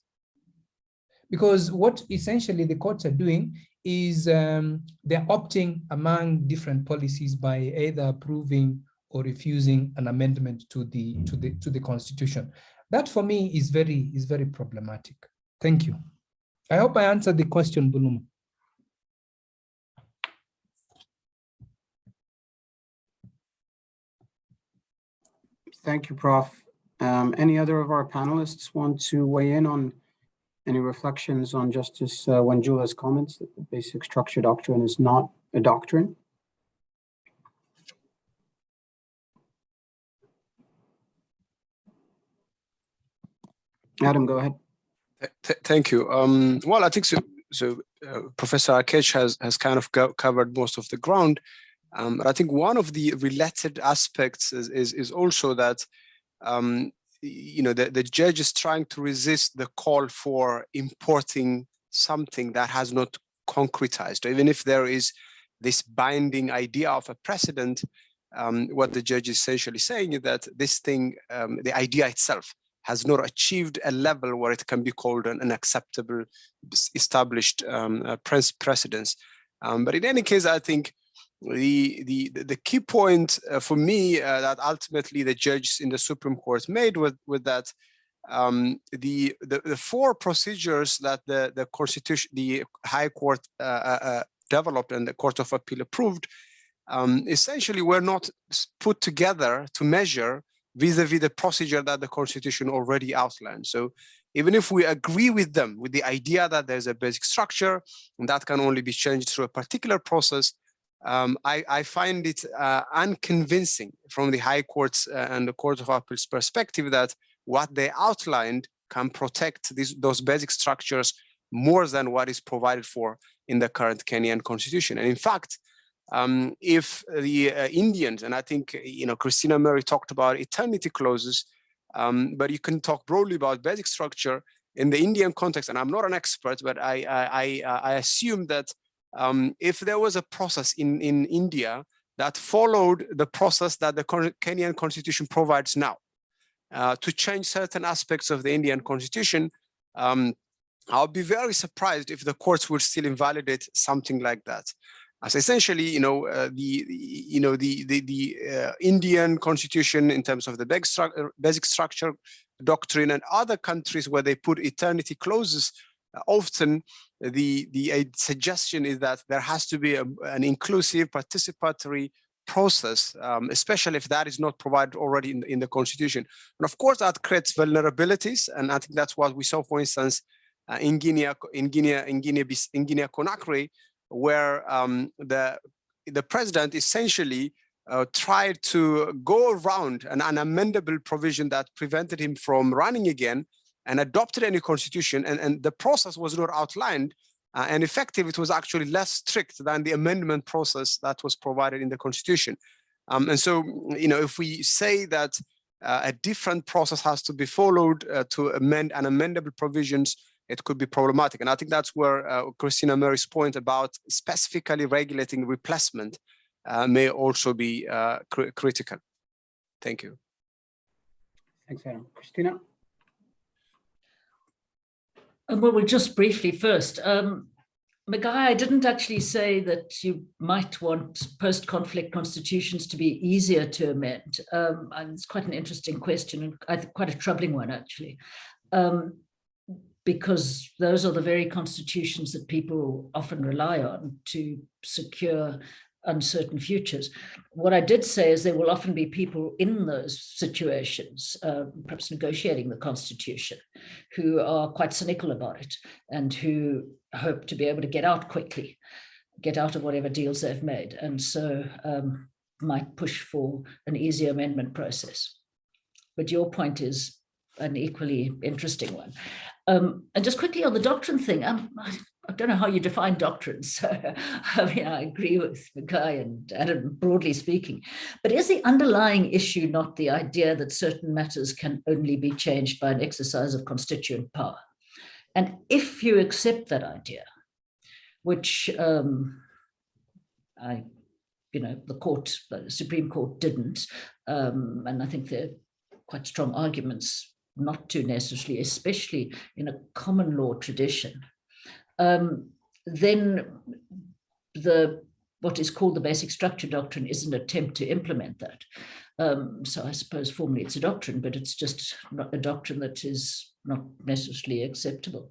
Because what essentially the courts are doing is um, they're opting among different policies by either approving or refusing an amendment to the to the to the constitution. That for me is very is very problematic. Thank you. I hope I answered the question, Buluma. Thank you, Prof. Um, any other of our panelists want to weigh in on any reflections on Justice uh, Wanjala's comments that the basic structure doctrine is not a doctrine? Adam, go ahead. Th- th- Thank you. Um, well, I think so. So uh, Professor Akech has has kind of covered most of the ground. Um, but I think one of the related aspects is is, is also that um, you know the, the judge is trying to resist the call for importing something that has not concretized, even if there is this binding idea of a precedent. Um, what the judge is essentially saying is that this thing, um, the idea itself, has not achieved a level where it can be called an, an acceptable established um, uh, precedence. Um, but in any case, I think the the the key point uh, for me uh, that ultimately the judges in the Supreme Court made with with that um, the, the the four procedures that the the Constitution the High Court uh, uh, uh, developed and the Court of Appeal approved um, essentially were not put together to measure vis-a-vis the procedure that the constitution already outlined. So even if we agree with them with the idea that there's a basic structure and that can only be changed through a particular process um, I, I find it uh, unconvincing from the high courts uh, and the court of appeals perspective that what they outlined can protect these those basic structures more than what is provided for in the current kenyan constitution and in fact um, if the uh, Indians, and I think you know Christina Murray talked about eternity clauses, um, but you can talk broadly about basic structure in the Indian context. And I'm not an expert, but I I, I, uh, I assume that um, if there was a process in in India that followed the process that the Kenyan constitution provides now uh, to change certain aspects of the Indian constitution. Um, I'll be very surprised if the courts would still invalidate something like that as essentially, you know, uh, the, the, you know, the, the, the uh, Indian constitution in terms of the basic, uh, basic structure doctrine and other countries where they put eternity clauses, often the, the suggestion is that there has to be a, an inclusive participatory process, um, especially if that is not provided already in, in the constitution. And of course, that creates vulnerabilities. And I think that's what we saw, for instance, uh, in Guinea, in Guinea, in Guinea, in Guinea Conakry, where um, the the president essentially uh, tried to go around an unamendable provision that prevented him from running again and adopted a new constitution and, and the process was not outlined uh, and effective it was actually less strict than the amendment process that was provided in the constitution um, and so you know if we say that uh, a different process has to be followed uh, to amend unamendable provisions it could be problematic. And I think that's where uh, Christina Murray's point about specifically regulating replacement uh, may also be uh, cr critical. Thank you. Thanks, Adam. Christina? Well, well, just briefly first, um, Migai, I didn't actually say that you might want post-conflict constitutions to be easier to amend. Um, it's quite an interesting question and quite a troubling one, actually. Um, because those are the very constitutions that people often rely on to secure uncertain futures. What I did say is there will often be people in those situations, uh, perhaps negotiating the constitution, who are quite cynical about it and who hope to be able to get out quickly, get out of whatever deals they've made, and so um, might push for an easier amendment process. But your point is an equally interesting one. Um, and just quickly on the doctrine thing, um, I, I don't know how you define doctrines. I mean, I agree with Migai and Adam, broadly speaking. But is the underlying issue not the idea that certain matters can only be changed by an exercise of constituent power? And if you accept that idea, which um, I, you know, the court, the Supreme Court didn't, um, and I think there are quite strong arguments not to necessarily, especially in a common law tradition, um, then the what is called the basic structure doctrine is an attempt to implement that. Um, so I suppose formally it's a doctrine, but it's just not a doctrine that is not necessarily acceptable.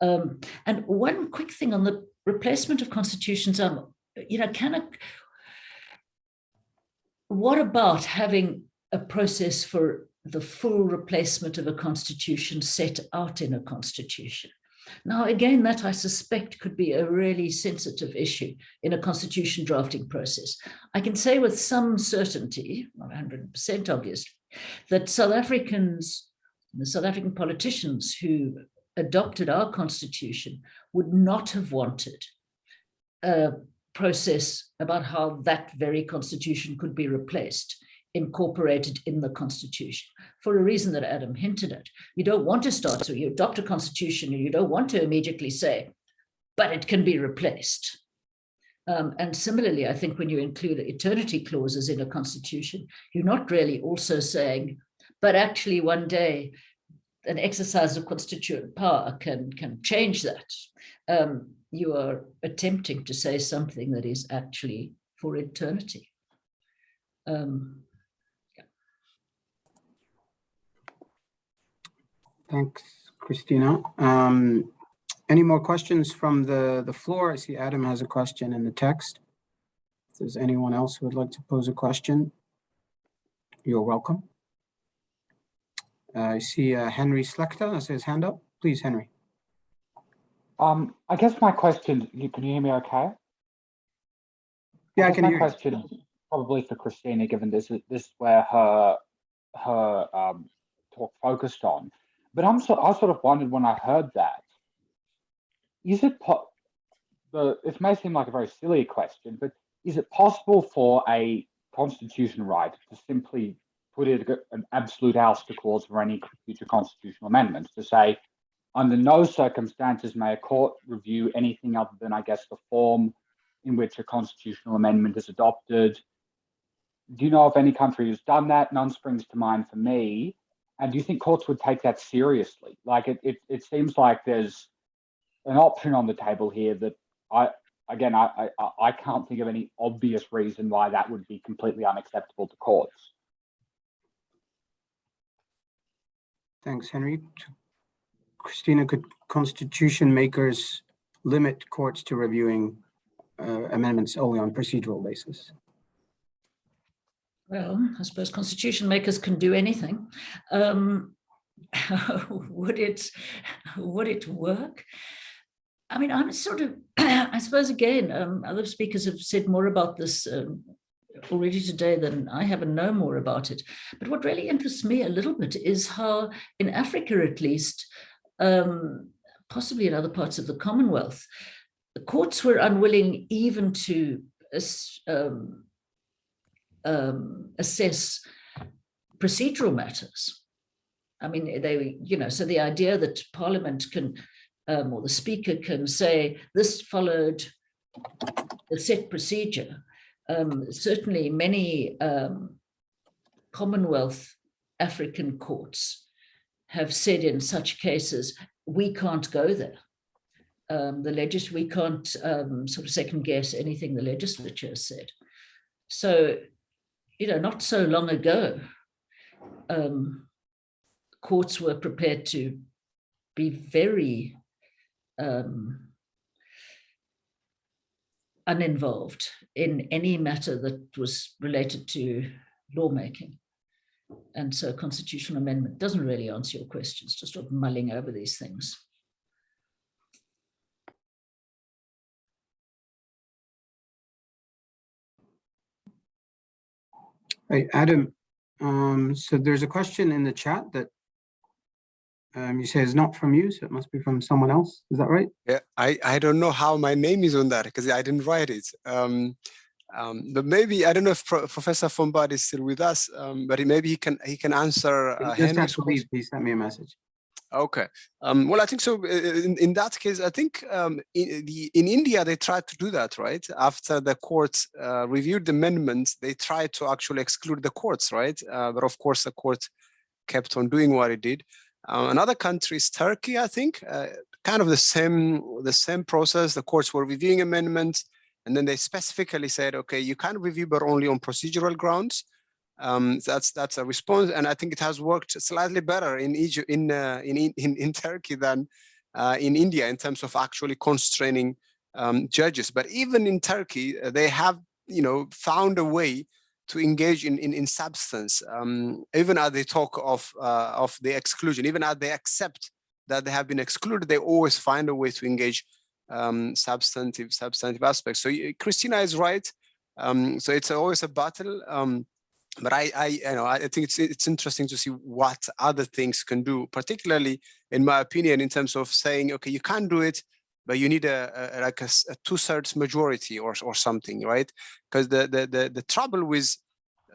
Um, and one quick thing on the replacement of constitutions, um, you know, can a, what about having a process for the full replacement of a constitution set out in a constitution? Now, again, that I suspect could be a really sensitive issue in a constitution drafting process. I can say with some certainty, not 100% obviously, that South Africans, the South African politicians who adopted our constitution would not have wanted a process about how that very constitution could be replaced incorporated in the constitution for a reason that Adam hinted at. You don't want to start, so you adopt a constitution and you don't want to immediately say, but it can be replaced. Um, and similarly, I think when you include eternity clauses in a constitution, you're not really also saying, but actually one day an exercise of constituent power can, can change that. Um, you are attempting to say something that is actually for eternity. Um, Thanks, Christina. Um, any more questions from the, the floor? I see Adam has a question in the text. If there's anyone else who would like to pose a question, you're welcome. Uh, I see uh, Henry Slechta has his hand up. Please, Henry. Um, I guess my question, you- can you hear me okay? Yeah, I guess can my hear you. question is probably for Christina, given this is this is where her her um, talk focused on. But I'm so I sort of wondered when I heard that, is it po- the it may seem like a very silly question, but is it possible for a constitution right to simply put it an absolute ouster clause for any future constitutional amendments to say under no circumstances may a court review anything other than, I guess, the form in which a constitutional amendment is adopted. Do you know of any country who's done that? None springs to mind for me. And do you think courts would take that seriously? Like it, it, it seems like there's an option on the table here that I, again, I, I, I can't think of any obvious reason why that would be completely unacceptable to courts. Thanks, Henry. Christina, could constitution makers limit courts to reviewing uh, amendments only on procedural basis? Well, I suppose constitution makers can do anything. Um, would it would it work? I mean, I'm sort of, I suppose again, um, other speakers have said more about this um, already today than I have and know more about it. But what really interests me a little bit is how in Africa, at least, um, possibly in other parts of the Commonwealth, the courts were unwilling even to um, um, assess procedural matters. I mean, they, you know, so the idea that Parliament can, um, or the Speaker can say this followed the set procedure. Um, certainly, many um, Commonwealth African courts have said in such cases, we can't go there. Um, the legis we can't um, sort of second guess anything the legislature has said. So, you know, not so long ago, um, courts were prepared to be very um, uninvolved in any matter that was related to lawmaking. And so constitutional amendment doesn't really answer your questions, just sort of mulling over these things. Hey, Adam, um, so there's a question in the chat that um, you say is not from you, so it must be from someone else. Is that right? Yeah, I, I don't know how my name is on that because I didn't write it. Um, um, but maybe I don't know if Pro Professor Fombad is still with us, um, but he, maybe he can he can answer uh, just Henry's leave. He sent me a message. Okay. Um, well, I think so. uh, In, in that case, I think um, in, the, in India, they tried to do that, right? After the courts uh, reviewed the amendments, they tried to actually exclude the courts, right? Uh, but of course, the court kept on doing what it did. Uh, another country is Turkey, I think, uh, kind of the same the same process. The courts were reviewing amendments, and then they specifically said, okay, you can review, but only on procedural grounds. Um, that's that's a response, and I think it has worked slightly better in Egypt, in uh, in, in in Turkey than uh, in India in terms of actually constraining um, judges. But even in Turkey, uh, they have you know found a way to engage in in, in substance, um, even as they talk of uh, of the exclusion, even as they accept that they have been excluded, they always find a way to engage um, substantive substantive aspects. So Christina is right. Um, so it's always a battle. But I, I, you know, I think it's it's interesting to see what other things can do, particularly in my opinion, in terms of saying, okay, you can't do it, but you need a, a like a, a two-thirds majority or or something, right? Because the, the the the trouble with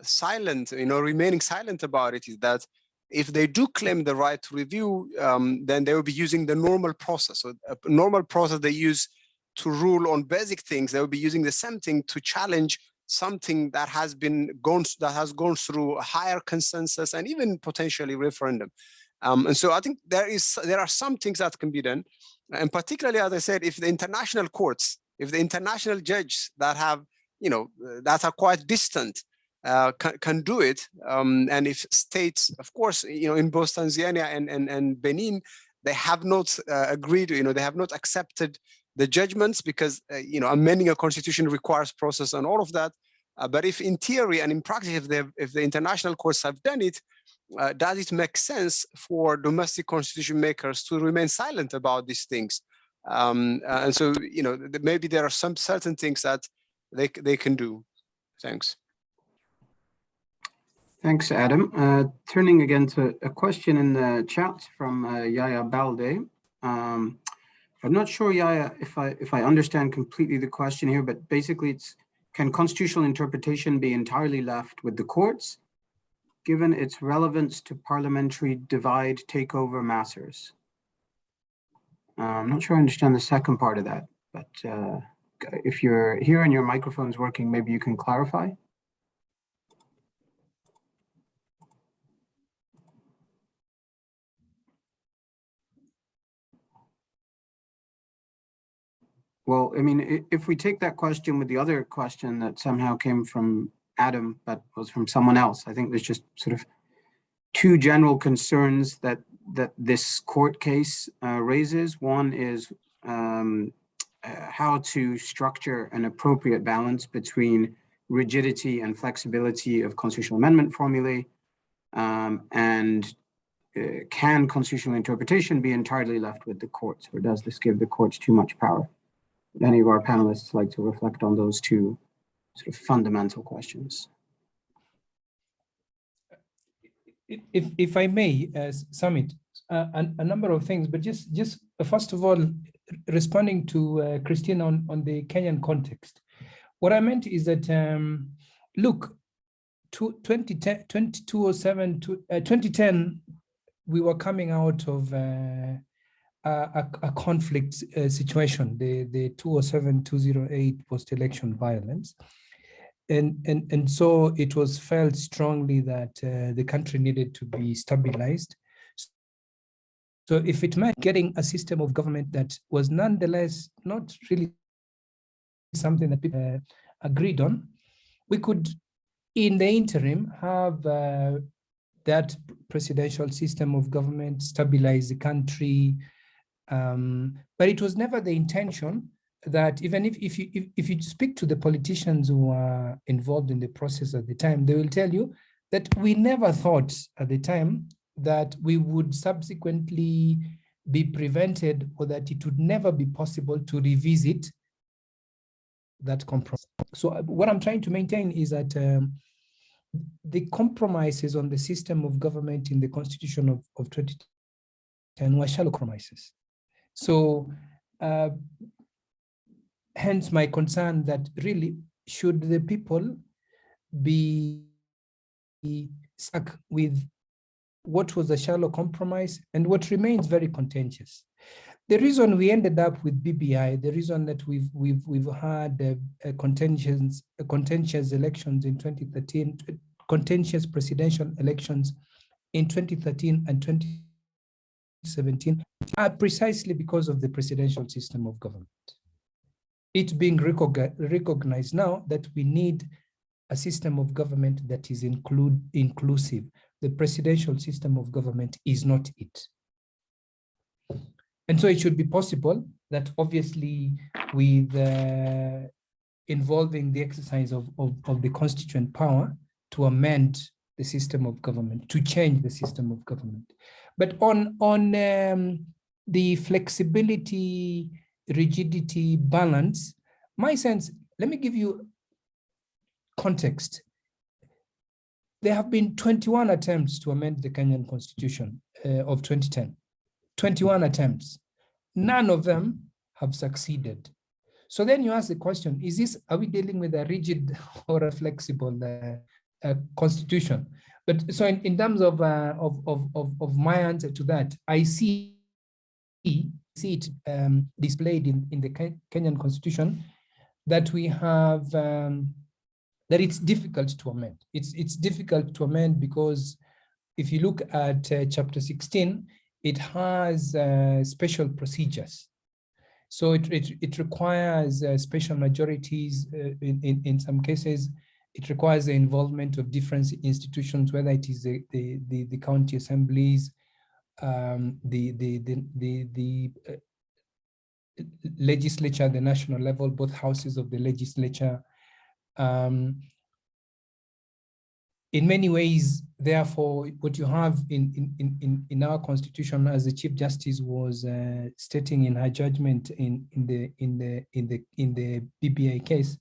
silent, you know, remaining silent about it is that if they do claim the right to review, um, then they will be using the normal process. So a normal process they use to rule on basic things, they will be using the same thing to challenge something that has been gone that has gone through a higher consensus and even potentially referendum. Um, and so I think there is there are some things that can be done, and particularly as I said, if the international courts, if the international judges that have you know that are quite distant uh, can, can do it, um, and if states, of course, you know, in both Tanzania and and, and Benin, they have not uh, agreed, you know, they have not accepted the judgments because uh, you know amending a constitution requires process and all of that. Uh, but if in theory and in practice, if, if the international courts have done it, uh, does it make sense for domestic constitution makers to remain silent about these things? Um, uh, and so you know maybe there are some certain things that they they can do. Thanks. Thanks, Adam. Uh, turning again to a question in the chat from uh, Yaya Balde. Um, I'm not sure, Yaya, if I if I understand completely the question here, but basically it's can constitutional interpretation be entirely left with the courts, given its relevance to parliamentary divide takeover matters? Uh, I'm not sure I understand the second part of that, but uh, if you're here and your microphone's working, maybe you can clarify. Well, I mean, if we take that question with the other question that somehow came from Adam, but was from someone else, I think there's just sort of two general concerns that that this court case uh, raises. One is um, uh, how to structure an appropriate balance between rigidity and flexibility of constitutional amendment formulae, um, and uh, can constitutional interpretation be entirely left with the courts, or does this give the courts too much power? Any of our panelists like to reflect on those two sort of fundamental questions? If, if I may, as Sumit, uh, a, a, number of things, but just, just uh, first of all, responding to uh, Christine on, on the Kenyan context. What I meant is that, um, look, to 2010, 2007 to, uh, 2010, we were coming out of uh, a, a, conflict uh, situation, the, the 207-208 post-election violence. And, and, and so it was felt strongly that uh, the country needed to be stabilized. So if it meant getting a system of government that was nonetheless not really something that people uh, agreed on, we could, in the interim, have uh, that presidential system of government stabilize the country, um, but it was never the intention that even if, if, you, if, if you speak to the politicians who are involved in the process at the time, they will tell you that we never thought at the time that we would subsequently be prevented or that it would never be possible to revisit that compromise. So uh, what I'm trying to maintain is that um, the compromises on the system of government in the constitution of, of 2010 were shallow compromises. So uh, hence my concern that really should the people be stuck with what was a shallow compromise and what remains very contentious. The reason we ended up with BBI, the reason that we've we've we've had a contentious contentious elections in 2013, contentious presidential elections in 2013 and 2017 are precisely because of the presidential system of government. It being recogni- recognized now that we need a system of government that is include, inclusive. The presidential system of government is not it. And so it should be possible that obviously with uh, involving the exercise of, of, of the constituent power to amend the system of government, to change the system of government. But on, on um, the flexibility, rigidity, balance, my sense, let me give you context. There have been 21 attempts to amend the Kenyan constitution uh, of 2010, 21 attempts. None of them have succeeded. So then you ask the question, is this, are we dealing with a rigid or a flexible uh, uh, constitution? But so in, in terms of, uh, of, of, of, of my answer to that, I see, see it um, displayed in, in the Kenyan constitution that we have, um, that it's difficult to amend. It's, it's difficult to amend because if you look at uh, chapter 16, it has uh, special procedures. So it, it, it requires uh, special majorities uh, in, in, in some cases. It requires the involvement of different institutions, whether it is the, the, the, the county assemblies, um, the, the, the, the, the uh, legislature at the national level, both houses of the legislature. Um, in many ways, therefore, what you have in, in, in, in our constitution, as the Chief Justice was uh, stating in her judgment in, in, the, in, the, in, the, in the BBI case,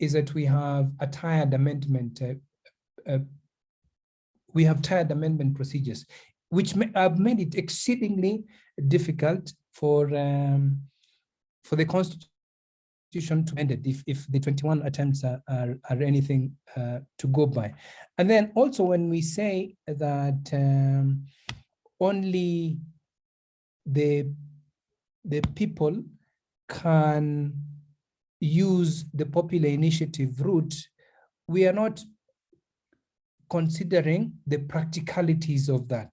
is that we have a tired amendment. Uh, uh, we have tired amendment procedures, which have made it exceedingly difficult for, um, for the constitution to end it if, if the 21 attempts are, are, are anything uh, to go by. And then also when we say that um, only the, the people can use the popular initiative route, we are not considering the practicalities of that.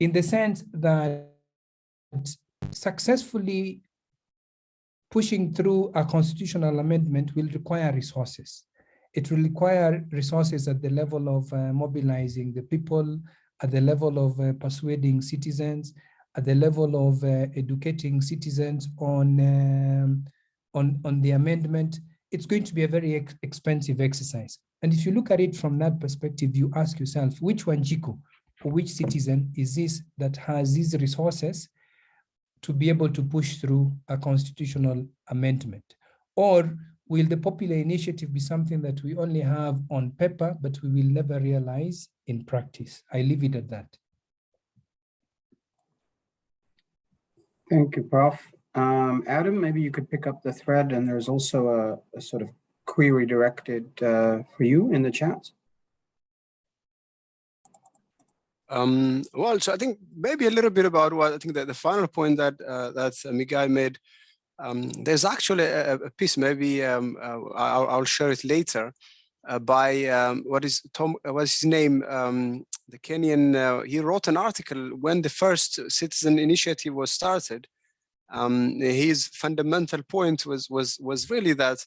In the sense that successfully pushing through a constitutional amendment will require resources. It will require resources at the level of uh, mobilizing the people, at the level of uh, persuading citizens, at the level of uh, educating citizens on, um, on, on the amendment. It's going to be a very ex expensive exercise. And if you look at it from that perspective, you ask yourself, which Wanjiku or which citizen is this that has these resources to be able to push through a constitutional amendment? Or will the popular initiative be something that we only have on paper, but we will never realize in practice? I leave it at that. Thank you, Prof. Um, Adam, maybe you could pick up the thread and there's also a, a sort of query directed uh, for you in the chat. Um, well, so I think maybe a little bit about what I think that the final point that uh, that uh, Migai made. Um, there's actually a, a piece, maybe um, uh, I'll, I'll, share it later, uh, by um, what is Tom? Uh, what's his name? Um, the Kenyan. Uh, he wrote an article when the first citizen initiative was started. Um, his fundamental point was was was really that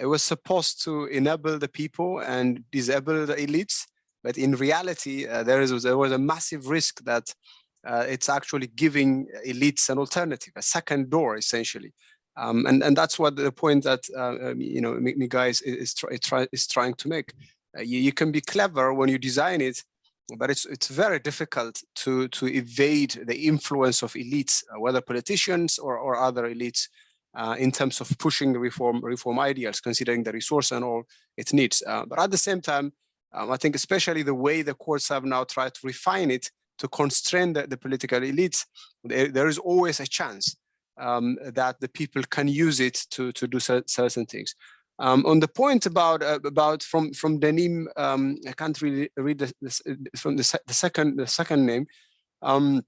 it was supposed to enable the people and disable the elites but in reality, uh, there is there was a massive risk that uh, it's actually giving elites an alternative, a second door, essentially. Um, and and that's what the point that uh, um, you know Migai is is, try, is trying to make. Uh, you, you can be clever when you design it, but it's it's very difficult to to evade the influence of elites, uh, whether politicians or or other elites, uh, in terms of pushing reform reform ideals, considering the resource and all it needs. Uh, but at the same time, um, I think especially the way the courts have now tried to refine it to constrain the, the political elites, there, there is always a chance um, that the people can use it to, to do certain things. Um, on the point about uh, about from from Denim, um, I can't really read the, from the, the, second the second name. Um,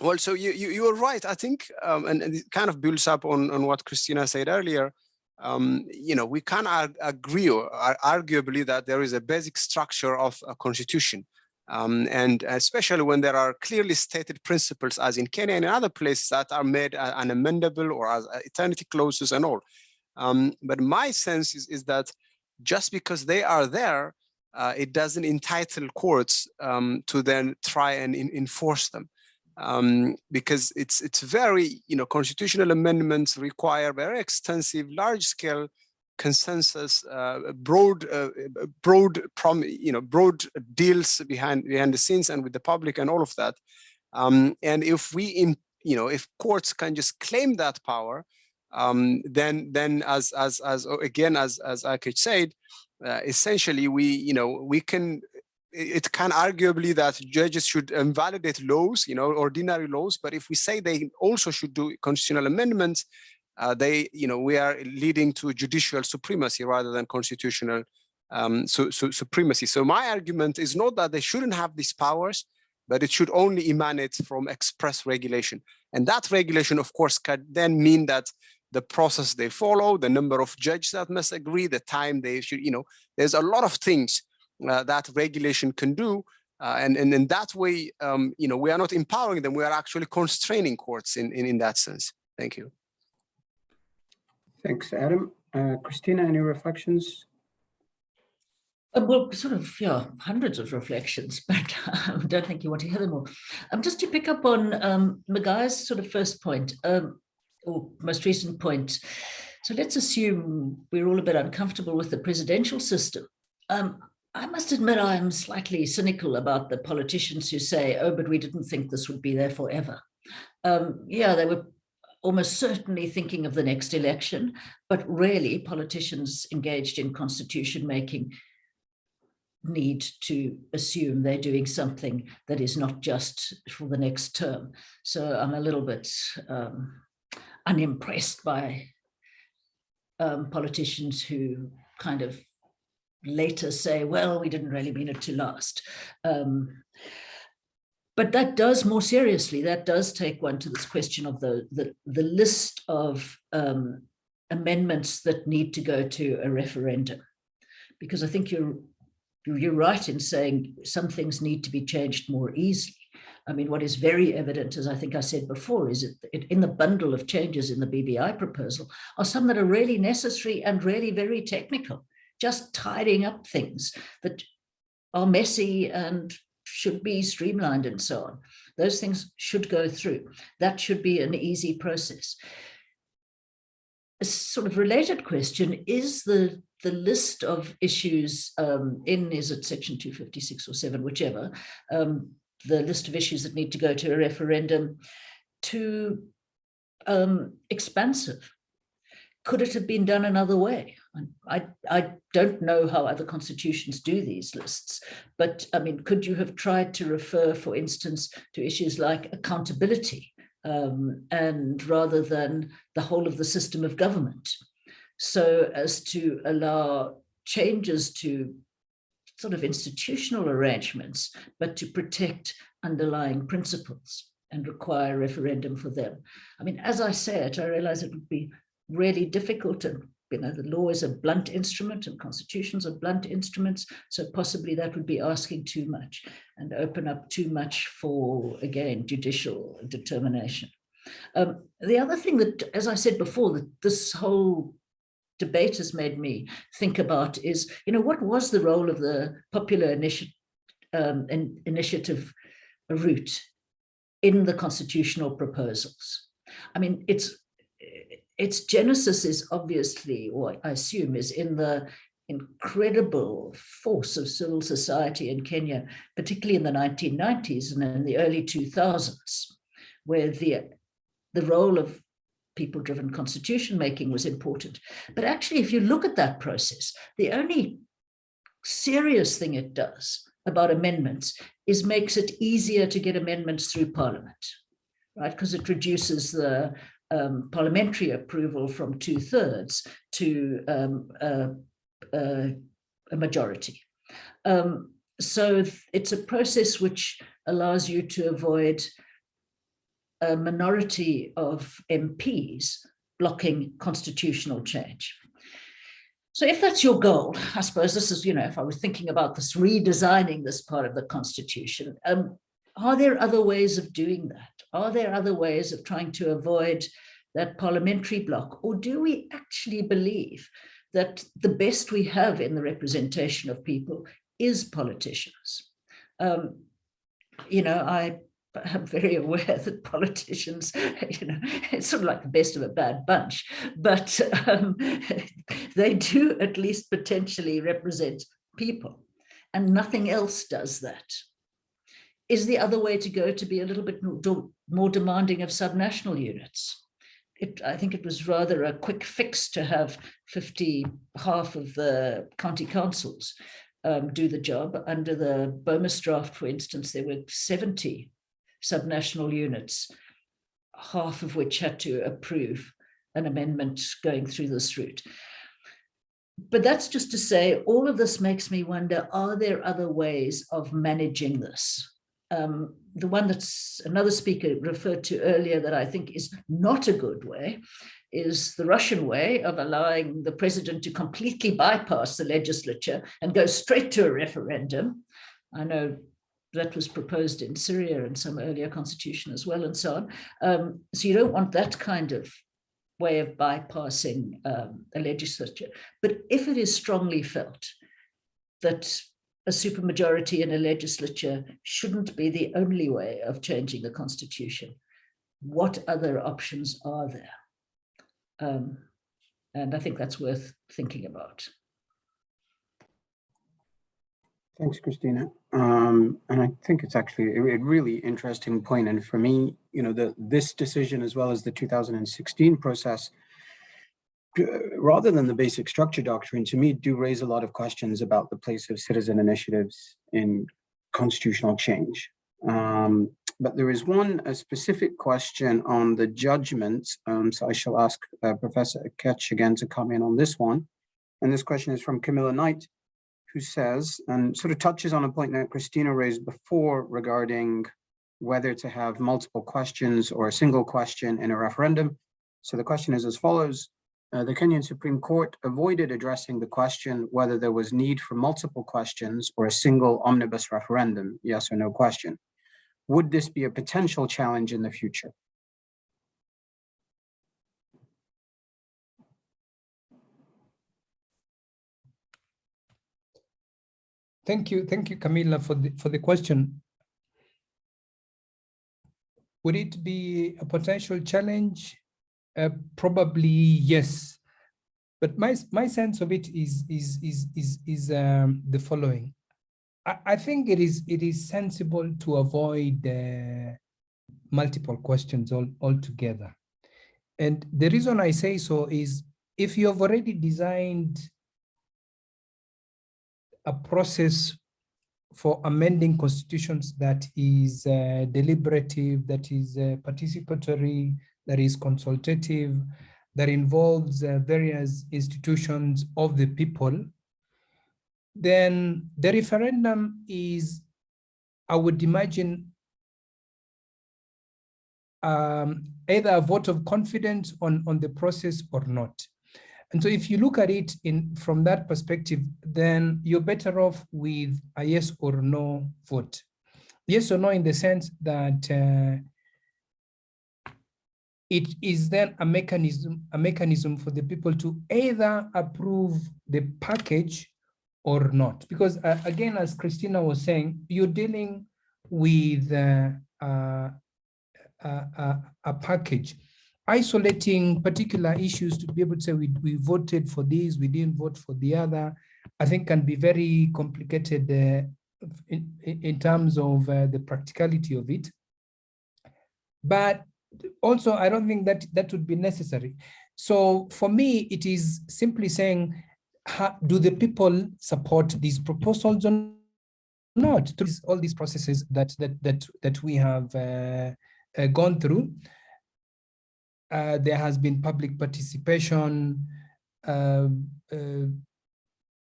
well, so you you you are right. I think, um, and, and, it kind of builds up on on what Christina said earlier um, you know, we can agree or arguably that there is a basic structure of a constitution. Um, and especially when there are clearly stated principles as in Kenya and in other places that are made uh, unamendable or as uh, eternity clauses and all. Um, but my sense is, is that just because they are there, uh, it doesn't entitle courts um, to then try and in, enforce them. Um, because it's it's very, you know, constitutional amendments require very extensive, large scale consensus, uh, broad, uh, broad, prom, you know, broad deals behind behind the scenes and with the public and all of that. Um, and if we, in, you know, if courts can just claim that power, um, then then as as as again as as Akech said, uh, essentially we you know we can it can arguably that judges should invalidate laws, you know, ordinary laws. But if we say they also should do constitutional amendments, uh, they, you know, we are leading to judicial supremacy rather than constitutional um, su su supremacy. So my argument is not that they shouldn't have these powers, but it should only emanate from express regulation. And that regulation, of course, can then mean that the process they follow, the number of judges that must agree, the time they should, you know, there's a lot of things uh, that regulation can do. Uh, and, and in that way, um, you know, we are not empowering them, we are actually constraining courts in, in, in that sense. Thank you. Thanks, Adam. Uh, Christina, any reflections? Uh, well, sort of, yeah, hundreds of reflections, but I don't think you want to hear them all. Um, just to pick up on um, Migai's sort of first point, um, or most recent point. So let's assume we're all a bit uncomfortable with the presidential system. Um, I must admit I'm slightly cynical about the politicians who say, oh, but we didn't think this would be there forever. Um, yeah, they were almost certainly thinking of the next election, but really politicians engaged in constitution making need to assume they're doing something that is not just for the next term. So I'm a little bit um, unimpressed by um, politicians who kind of later say, well, we didn't really mean it to last. Um, but that does more seriously, that does take one to this question of the, the, the list of um, amendments that need to go to a referendum. Because I think you're, you're right in saying some things need to be changed more easily. I mean, what is very evident, as I think I said before, is it, in the bundle of changes in the BBI proposal are some that are really necessary and really very technical, just tidying up things that are messy and should be streamlined and so on. Those things should go through. That should be an easy process. A sort of related question is the the list of issues um, in is it section 256 or 7 whichever um, the list of issues that need to go to a referendum too um, expansive? Could it have been done another way? I, I don't know how other constitutions do these lists, but I mean, could you have tried to refer, for instance, to issues like accountability um, and rather than the whole of the system of government so as to allow changes to sort of institutional arrangements, but to protect underlying principles and require referendum for them. I mean, as I say it, I realize it would be really difficult and you know, the law is a blunt instrument and constitutions are blunt instruments. So possibly that would be asking too much and open up too much for, again, judicial determination. Um, the other thing that, as I said before, that this whole debate has made me think about is, you know, what was the role of the popular initi um, in, initiative route in the constitutional proposals? I mean, it's its genesis is obviously, or I assume, is in the incredible force of civil society in Kenya, particularly in the 1990s and in the early 2000s, where the, the role of people-driven constitution making was important. But actually, if you look at that process, the only serious thing it does about amendments is makes it easier to get amendments through parliament, right? Because it reduces the um, parliamentary approval from two thirds to um, a majority. Um, so it's a process which allows you to avoid a minority of MPs blocking constitutional change. So if that's your goal, I suppose this is, you know, if I was thinking about this redesigning this part of the constitution, um, are there other ways of doing that? Are there other ways of trying to avoid that parliamentary block? Or do we actually believe that the best we have in the representation of people is politicians? Um, you know, I am very aware that politicians, you know, it's sort of like the best of a bad bunch, but um, they do at least potentially represent people and nothing else does that. Is the other way to go to be a little bit more, more demanding of subnational units? It, I think it was rather a quick fix to have 50, half of the county councils um, do the job. Under the BOMAS draft, for instance, there were 70 subnational units, half of which had to approve an amendment going through this route. But that's just to say, all of this makes me wonder, are there other ways of managing this? Um, the one that's another speaker referred to earlier that I think is not a good way is the Russian way of allowing the president to completely bypass the legislature and go straight to a referendum. I know that was proposed in Syria and some earlier constitution as well and so on. Um, so you don't want that kind of way of bypassing um, a legislature. But if it is strongly felt that a supermajority in a legislature shouldn't be the only way of changing the constitution, what other options are there? Um, and I think that's worth thinking about. Thanks, Christina. Um, and I think it's actually a, really interesting point. And for me, you know, the this decision as well as the 2016 process, uh, rather than the basic structure doctrine, to me, do raise a lot of questions about the place of citizen initiatives in constitutional change. Um, but there is one specific question on the judgment. Um, so I shall ask uh, Professor Akech again to comment on this one. And this question is from Camilla Knight who says, and sort of touches on a point that Christina raised before regarding whether to have multiple questions or a single question in a referendum. So the question is as follows. Uh, the Kenyan Supreme Court avoided addressing the question whether there was need for multiple questions or a single omnibus referendum, yes or no question. Would this be a potential challenge in the future? Thank you. Thank you, Camila, for the, for the question. Would it be a potential challenge? Uh, probably yes. But my, my sense of it is, is, is, is, is um, the following. I, I think it is, it is sensible to avoid uh, multiple questions all, altogether. And the reason I say so is if you have already designed a process for amending constitutions that is uh, deliberative, that is uh, participatory, that is consultative, that involves uh, various institutions of the people, then the referendum is, I would imagine, um, either a vote of confidence on, on the process or not. And so if you look at it in from that perspective, then you're better off with a yes or no vote. Yes or no in the sense that uh, it is then a mechanism, a mechanism for the people to either approve the package or not. Because uh, again, as Christina was saying, you're dealing with uh, uh, uh a package isolating particular issues to be able to say we, we voted for this, we didn't vote for the other, I think can be very complicated uh, in, in terms of uh, the practicality of it. But also, I don't think that that would be necessary. So for me, it is simply saying, how, do the people support these proposals or not? Through all these processes that that that that we have uh, uh, gone through, uh, there has been public participation. Uh, uh,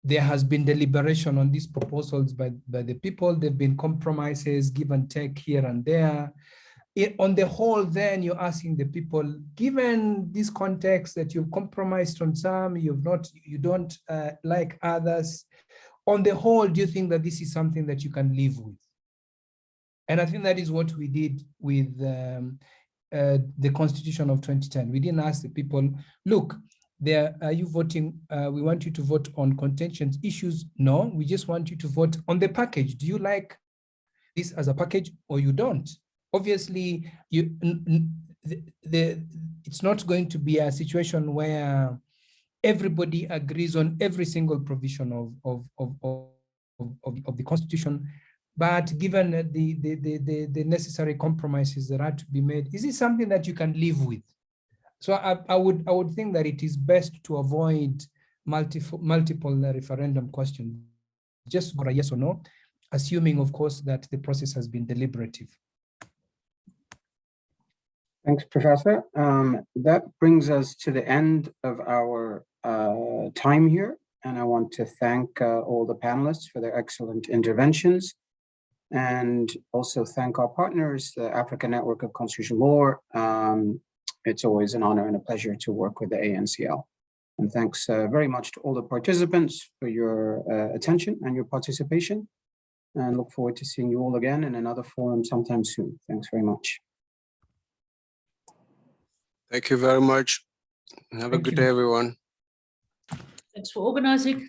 there has been deliberation on these proposals by, by the people. There have been compromises, give and take here and there. it, on the whole, then you're asking the people, given this context that you've compromised on some, you've not, you don't uh, like others, on the whole, do you think that this is something that you can live with? And I think that is what we did with um, uh, the Constitution of 2010. We didn't ask the people, look, there are you voting? Uh, we want you to vote on contentious issues. No, we just want you to vote on the package. Do you like this as a package or you don't? Obviously, you the, the it's not going to be a situation where everybody agrees on every single provision of of of of, of, of the constitution but given the, the the the necessary compromises that are to be made is it something that you can live with so I, I would I would think that it is best to avoid multiple multiple referendum questions. Just for a yes or no, assuming of course that the process has been deliberative. Thanks, Professor. Um, that brings us to the end of our uh, time here. And I want to thank uh, all the panelists for their excellent interventions. And also thank our partners, the African Network of Constitutional Law, um, it's always an honor and a pleasure to work with the ANCL. And thanks uh, very much to all the participants for your uh, attention and your participation. And look forward to seeing you all again in another forum sometime soon. Thanks very much. Thank you very much. Have a good you. day, everyone. Thanks for organizing.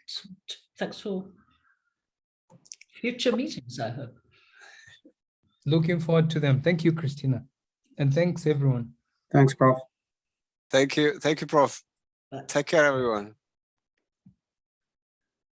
Thanks for future meetings, I hope. Looking forward to them. Thank you, Christina. And thanks everyone. Thanks, Prof. Thank you. Thank you, Prof. Bye. Take care, everyone.